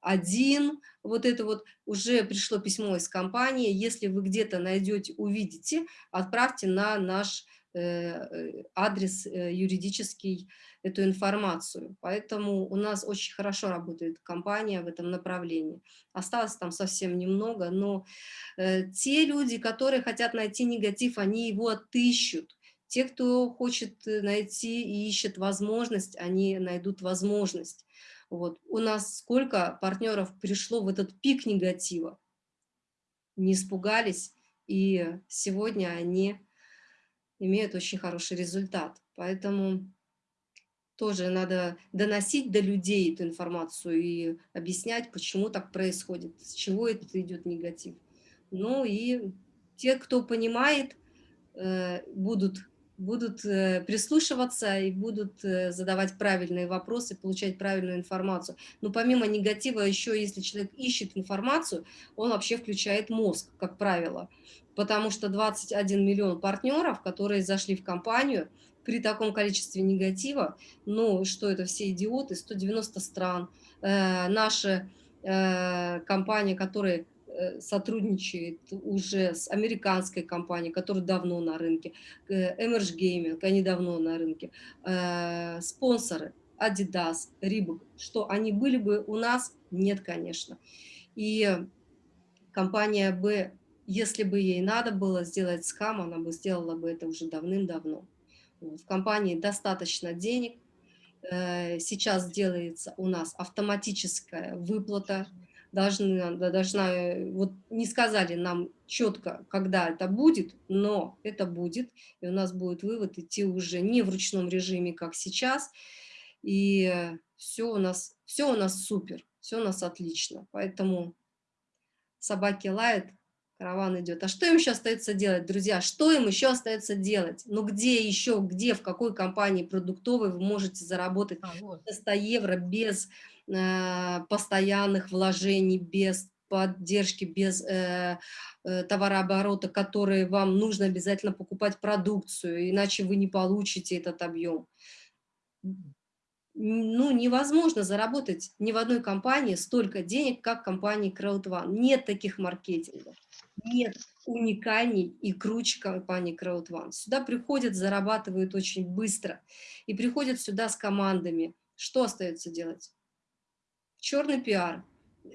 один, вот это вот. Уже пришло письмо из компании, если вы где-то найдете, увидите, отправьте на наш э, адрес юридический эту информацию. Поэтому у нас очень хорошо работает компания в этом направлении. Осталось там совсем немного, но те люди, которые хотят найти негатив, они его отыщут. Те, кто хочет найти и ищет возможность, они найдут возможность. Вот. У нас сколько партнеров пришло в этот пик негатива, не испугались, и сегодня они имеют очень хороший результат. Поэтому тоже надо доносить до людей эту информацию и объяснять, почему так происходит, с чего это идет негатив. Ну и те, кто понимает, э, будут будут э, прислушиваться и будут э, задавать правильные вопросы, получать правильную информацию. Но помимо негатива, еще если человек ищет информацию, он вообще включает мозг, как правило. Потому что 21 миллион партнеров, которые зашли в компанию, при таком количестве негатива, ну, что это все идиоты, 190 стран, э, наши э, компании, которые Э, сотрудничает уже с американской компанией, которая давно на рынке, Emerge Gaming, они давно на рынке, э, спонсоры Adidas, Reebok, что они были бы у нас? Нет, конечно. И компания бы, если бы ей надо было сделать скам, она бы сделала бы это уже давным-давно. В компании достаточно денег, э, сейчас делается у нас автоматическая выплата. Должны, должна, вот не сказали нам четко, когда это будет, но это будет, и у нас будет вывод идти уже не в ручном режиме, как сейчас, и все у нас, все у нас супер, все у нас отлично, поэтому собаки лают, караван идет. А что им еще остается делать, друзья? Что им еще остается делать? Ну где еще, где, в какой компании продуктовой вы можете заработать а, вот. 100 евро без э, постоянных вложений, без поддержки, без э, э, товарооборота, которые вам нужно обязательно покупать продукцию, иначе вы не получите этот объем. Ну, невозможно заработать ни в одной компании столько денег, как в компании CrowdOne. Нет таких маркетингов нет уникальней и круче компании CrowdOne. Сюда приходят, зарабатывают очень быстро. И приходят сюда с командами. Что остается делать? Черный пиар.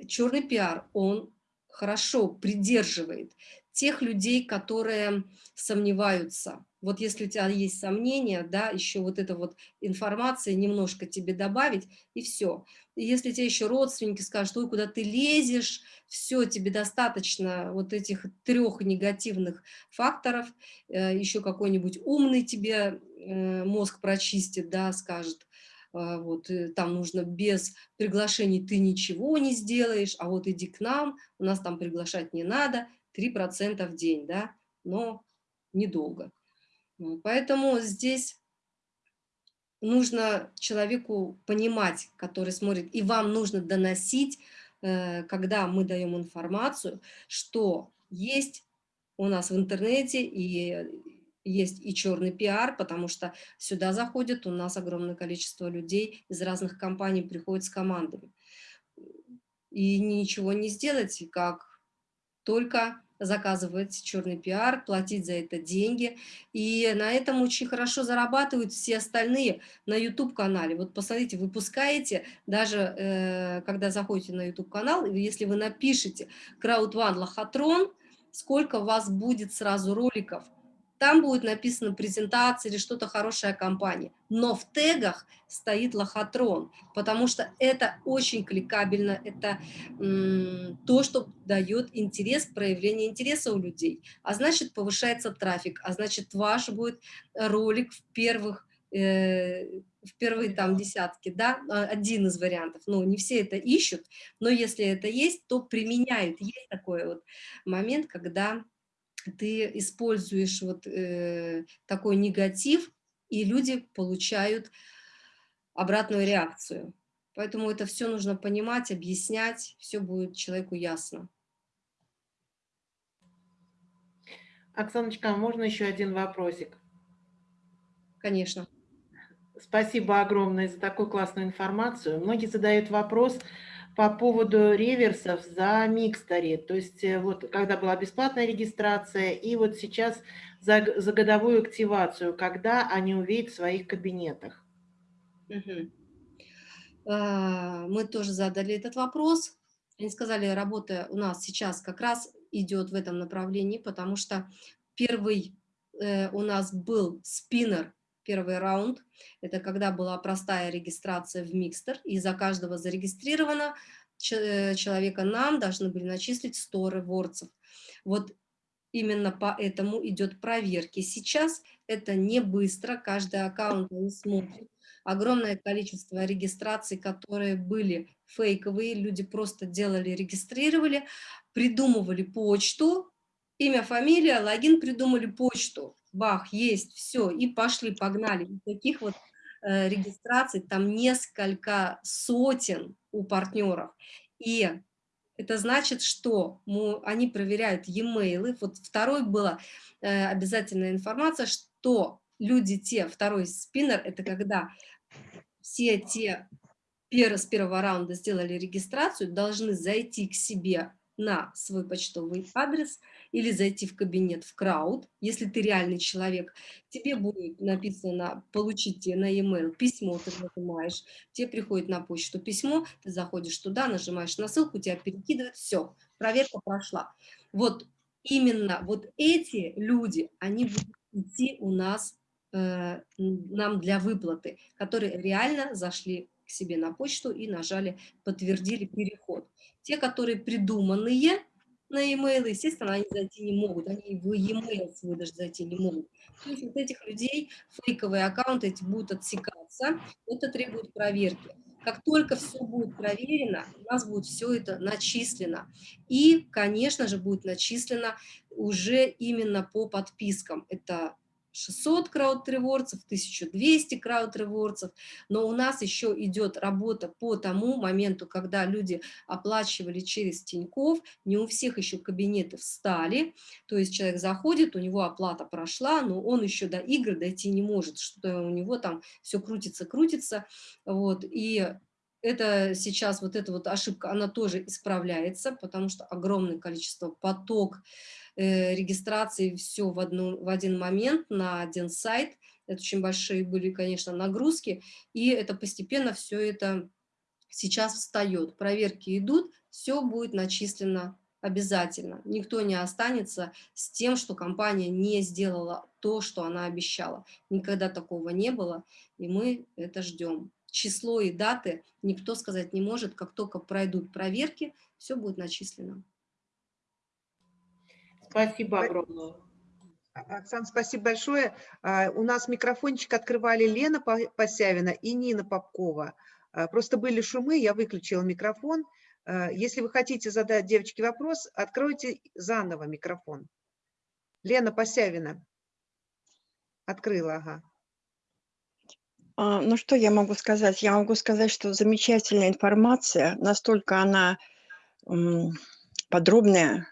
Черный пиар, он хорошо придерживает тех людей, которые сомневаются. Вот если у тебя есть сомнения, да, еще вот эта вот информация немножко тебе добавить, и все. И если тебе еще родственники скажут, ой, куда ты лезешь, все, тебе достаточно вот этих трех негативных факторов, э, еще какой-нибудь умный тебе э, мозг прочистит, да, скажет, а, вот, э, там нужно без приглашений ты ничего не сделаешь, а вот иди к нам, у нас там приглашать не надо, 3% в день, да, но недолго. Поэтому здесь нужно человеку понимать, который смотрит, и вам нужно доносить, э, когда мы даем информацию, что есть у нас в интернете и есть и черный пиар, потому что сюда заходит у нас огромное количество людей из разных компаний, приходят с командами. И ничего не сделать, как только заказывать черный пиар, платить за это деньги. И на этом очень хорошо зарабатывают все остальные на YouTube-канале. Вот посмотрите, выпускаете, даже э, когда заходите на YouTube-канал, если вы напишите «Краудван Лохотрон», сколько у вас будет сразу роликов – там будет написано презентация или что-то хорошая компания. Но в тегах стоит лохотрон, потому что это очень кликабельно, это то, что дает интерес, проявление интереса у людей. А значит, повышается трафик, а значит, ваш будет ролик в первых э, в первые там десятки, да, а, один из вариантов, но не все это ищут, но если это есть, то применяют. Есть такой вот момент, когда ты используешь вот э, такой негатив, и люди получают обратную реакцию. Поэтому это все нужно понимать, объяснять, все будет человеку ясно. Оксаночка, а можно еще один вопросик? Конечно. Спасибо огромное за такую классную информацию. Многие задают вопрос, по поводу реверсов за Миксторе. То есть э, вот когда была бесплатная регистрация и вот сейчас за, за годовую активацию, когда они увидят в своих кабинетах. Угу. Мы тоже задали этот вопрос. Они сказали, работа у нас сейчас как раз идет в этом направлении, потому что первый э, у нас был спиннер, первый раунд, это когда была простая регистрация в Микстер, и за каждого зарегистрировано э, человека нам должны были начислить 100 ревордсов. Вот именно поэтому идет проверки. Сейчас это не быстро, каждый аккаунт не смотрит. Огромное количество регистраций, которые были фейковые, люди просто делали, регистрировали, придумывали почту, имя, фамилия, логин, придумали почту бах, есть, все, и пошли, погнали. И таких вот э, регистраций там несколько сотен у партнеров. И это значит, что мы, они проверяют e-mail. Вот второй была э, обязательная информация, что люди те, второй спиннер, это когда все те с первого раунда сделали регистрацию, должны зайти к себе на свой почтовый адрес или зайти в кабинет в крауд, если ты реальный человек, тебе будет написано получить на e-mail письмо, ты нажимаешь, тебе приходит на почту письмо, ты заходишь туда, нажимаешь на ссылку, тебя перекидывают, все, проверка прошла. Вот именно вот эти люди, они будут идти у нас э, нам для выплаты, которые реально зашли к себе на почту и нажали, подтвердили переход. Те, которые придуманные на e-mail, естественно, они зайти не могут, они в e-mail свой даже зайти не могут. То есть вот этих людей фейковые аккаунты эти будут отсекаться, это требует проверки. Как только все будет проверено, у нас будет все это начислено. И, конечно же, будет начислено уже именно по подпискам. Это 600 крауд-ревордсов, 1200 крауд-ревордсов, но у нас еще идет работа по тому моменту, когда люди оплачивали через Тиньков, не у всех еще кабинеты встали, то есть человек заходит, у него оплата прошла, но он еще до игры дойти не может, что у него там все крутится, крутится, вот, и это сейчас, вот эта вот ошибка, она тоже исправляется, потому что огромное количество поток регистрации все в, одну, в один момент на один сайт. Это очень большие были, конечно, нагрузки, и это постепенно все это сейчас встает. Проверки идут, все будет начислено обязательно. Никто не останется с тем, что компания не сделала то, что она обещала. Никогда такого не было, и мы это ждем. Число и даты никто сказать не может, как только пройдут проверки, все будет начислено. Спасибо огромное. А, Оксана, спасибо большое. А, У нас микрофончик открывали Лена По- Посявина и Нина Попкова. А, Просто были шумы, я выключила микрофон. Если вы хотите задать девочке вопрос, откройте заново микрофон. Лена Посявина. Открыла, ага. Ну, что я могу сказать? Я могу сказать, что замечательная информация, настолько она подробная,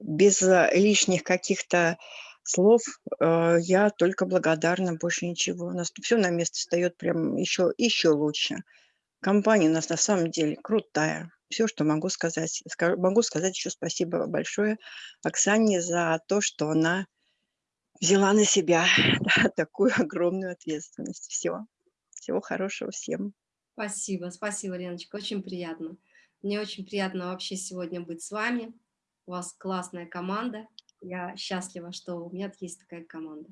без э, лишних каких-то слов. э, Я только благодарна, больше ничего. У нас все на место встает прям еще, еще лучше. Компания у нас на самом деле крутая. Все, что могу сказать. Ска- Могу сказать еще спасибо большое Оксане за то, что она взяла на себя да, такую огромную ответственность. Все. Всего хорошего всем. Спасибо, спасибо, Леночка, очень приятно. Мне очень приятно вообще сегодня быть с вами. У вас классная команда. Я счастлива, что у меня есть такая команда.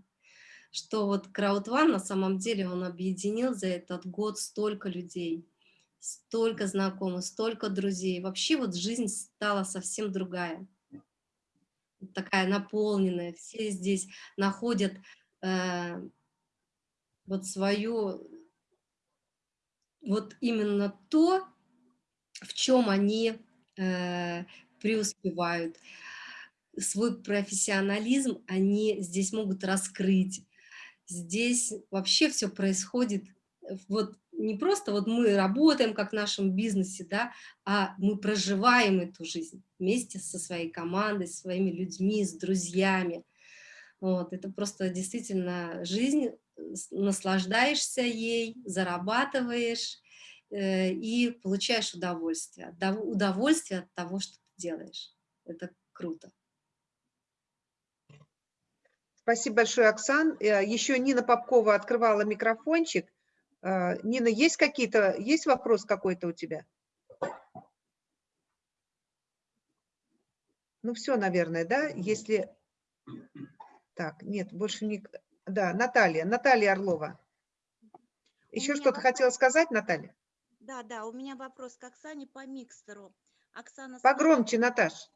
Что вот Краудван на самом деле он объединил за этот год столько людей, столько знакомых, столько друзей. Вообще вот жизнь стала совсем другая. Такая наполненная. Все здесь находят э, вот свою вот именно то, в чем они э, преуспевают. Свой профессионализм они здесь могут раскрыть. Здесь вообще все происходит э, вот не просто вот мы работаем как в нашем бизнесе, да, а мы проживаем эту жизнь вместе со своей командой, со своими людьми, с друзьями. Вот, это просто действительно жизнь, с- наслаждаешься ей, зарабатываешь э, и получаешь удовольствие. Дов- Удовольствие от того, что делаешь. Это круто. Спасибо большое, Оксан. Э, Еще Нина Попкова открывала микрофончик. Э, Нина, есть какие-то, есть вопрос какой-то у тебя? Ну все, наверное, да? Если... Так, нет, больше не... Да, Наталья, Наталья Орлова. Еще что-то вопрос- хотела сказать, Наталья? Да, да, у меня вопрос к Оксане по микстеру. Оксана, Погромче, Наташ.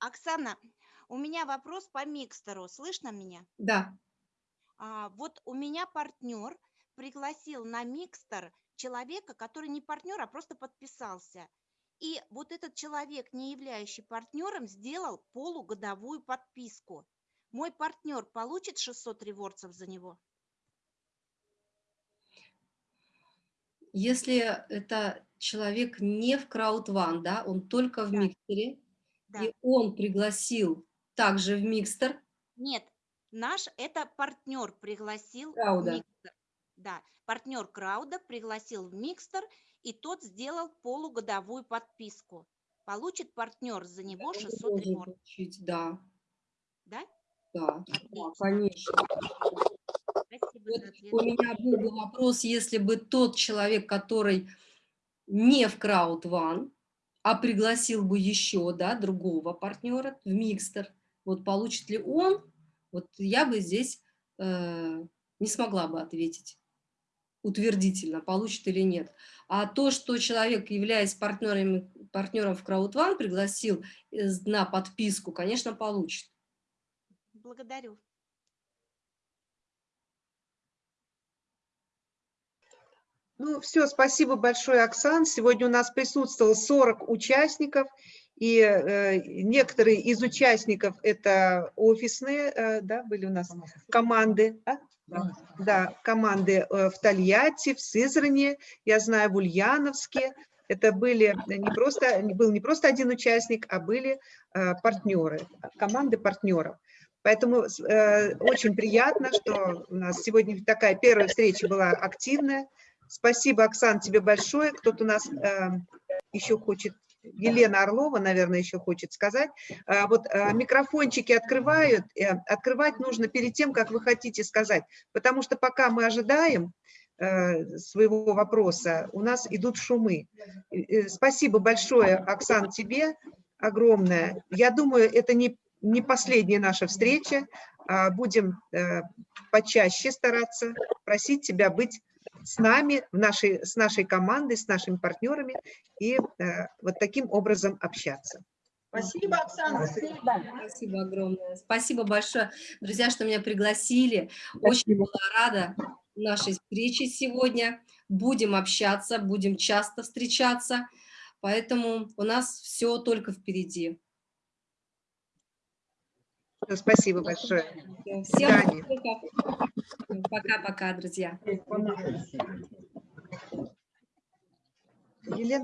Оксана, у меня вопрос по микстеру. Слышно меня? Да, А, вот у меня партнер пригласил на микстер человека, который не партнер, а просто подписался. И вот этот человек, не являющий партнером, сделал полугодовую подписку. Мой партнер получит 600 ревордсов за него? если это человек не в краудван, да, он только в Да. миксере, Да. и он пригласил также в микстер, Нет, наш это партнер пригласил в Крауда. микстер. Да, партнер Крауда пригласил в микстер, и тот сделал полугодовую подписку. Получит партнер за него он 600 должен реворд. да, Да? да, да, конечно. Спасибо Вот у меня был бы вопрос, если бы тот человек, который не в краудван, а пригласил бы еще, да, другого партнера в микстер, вот получит ли он, вот я бы здесь э, не смогла бы ответить утвердительно, получит или нет. А то, что человек, являясь партнером, партнером в краудван, пригласил э, на подписку, конечно, получит. Благодарю. Ну, все, спасибо большое, Оксан. Сегодня у нас присутствовало 40 участников, и э, некоторые из участников это офисные, э, да, были у нас команды, а? да, команды э, в Тольятти, в Сызрани, я знаю, в Ульяновске. Это были не просто, был не просто один участник, а были э, партнеры, команды партнеров. Поэтому э, очень приятно, что у нас сегодня такая первая встреча была активная. Спасибо, Оксан, тебе большое. Кто-то у нас э, еще хочет, Елена Орлова, наверное, еще хочет сказать. А, вот э, микрофончики открывают, э, открывать нужно перед тем, как вы хотите сказать, потому что пока мы ожидаем э, своего вопроса, у нас идут шумы. Э, э, Спасибо большое, Оксан, тебе. огромное. Я думаю, это не, не последняя наша встреча. А, Будем э, почаще стараться просить тебя быть с нами, в нашей, с нашей командой, с нашими партнерами и э, вот таким образом общаться. Спасибо, Оксана. Спасибо огромное. Спасибо большое, друзья, что меня пригласили. Очень была рада нашей встрече сегодня. Будем общаться, будем часто встречаться. Поэтому у нас все только впереди. Спасибо большое. Всем пока-пока, друзья. Елена.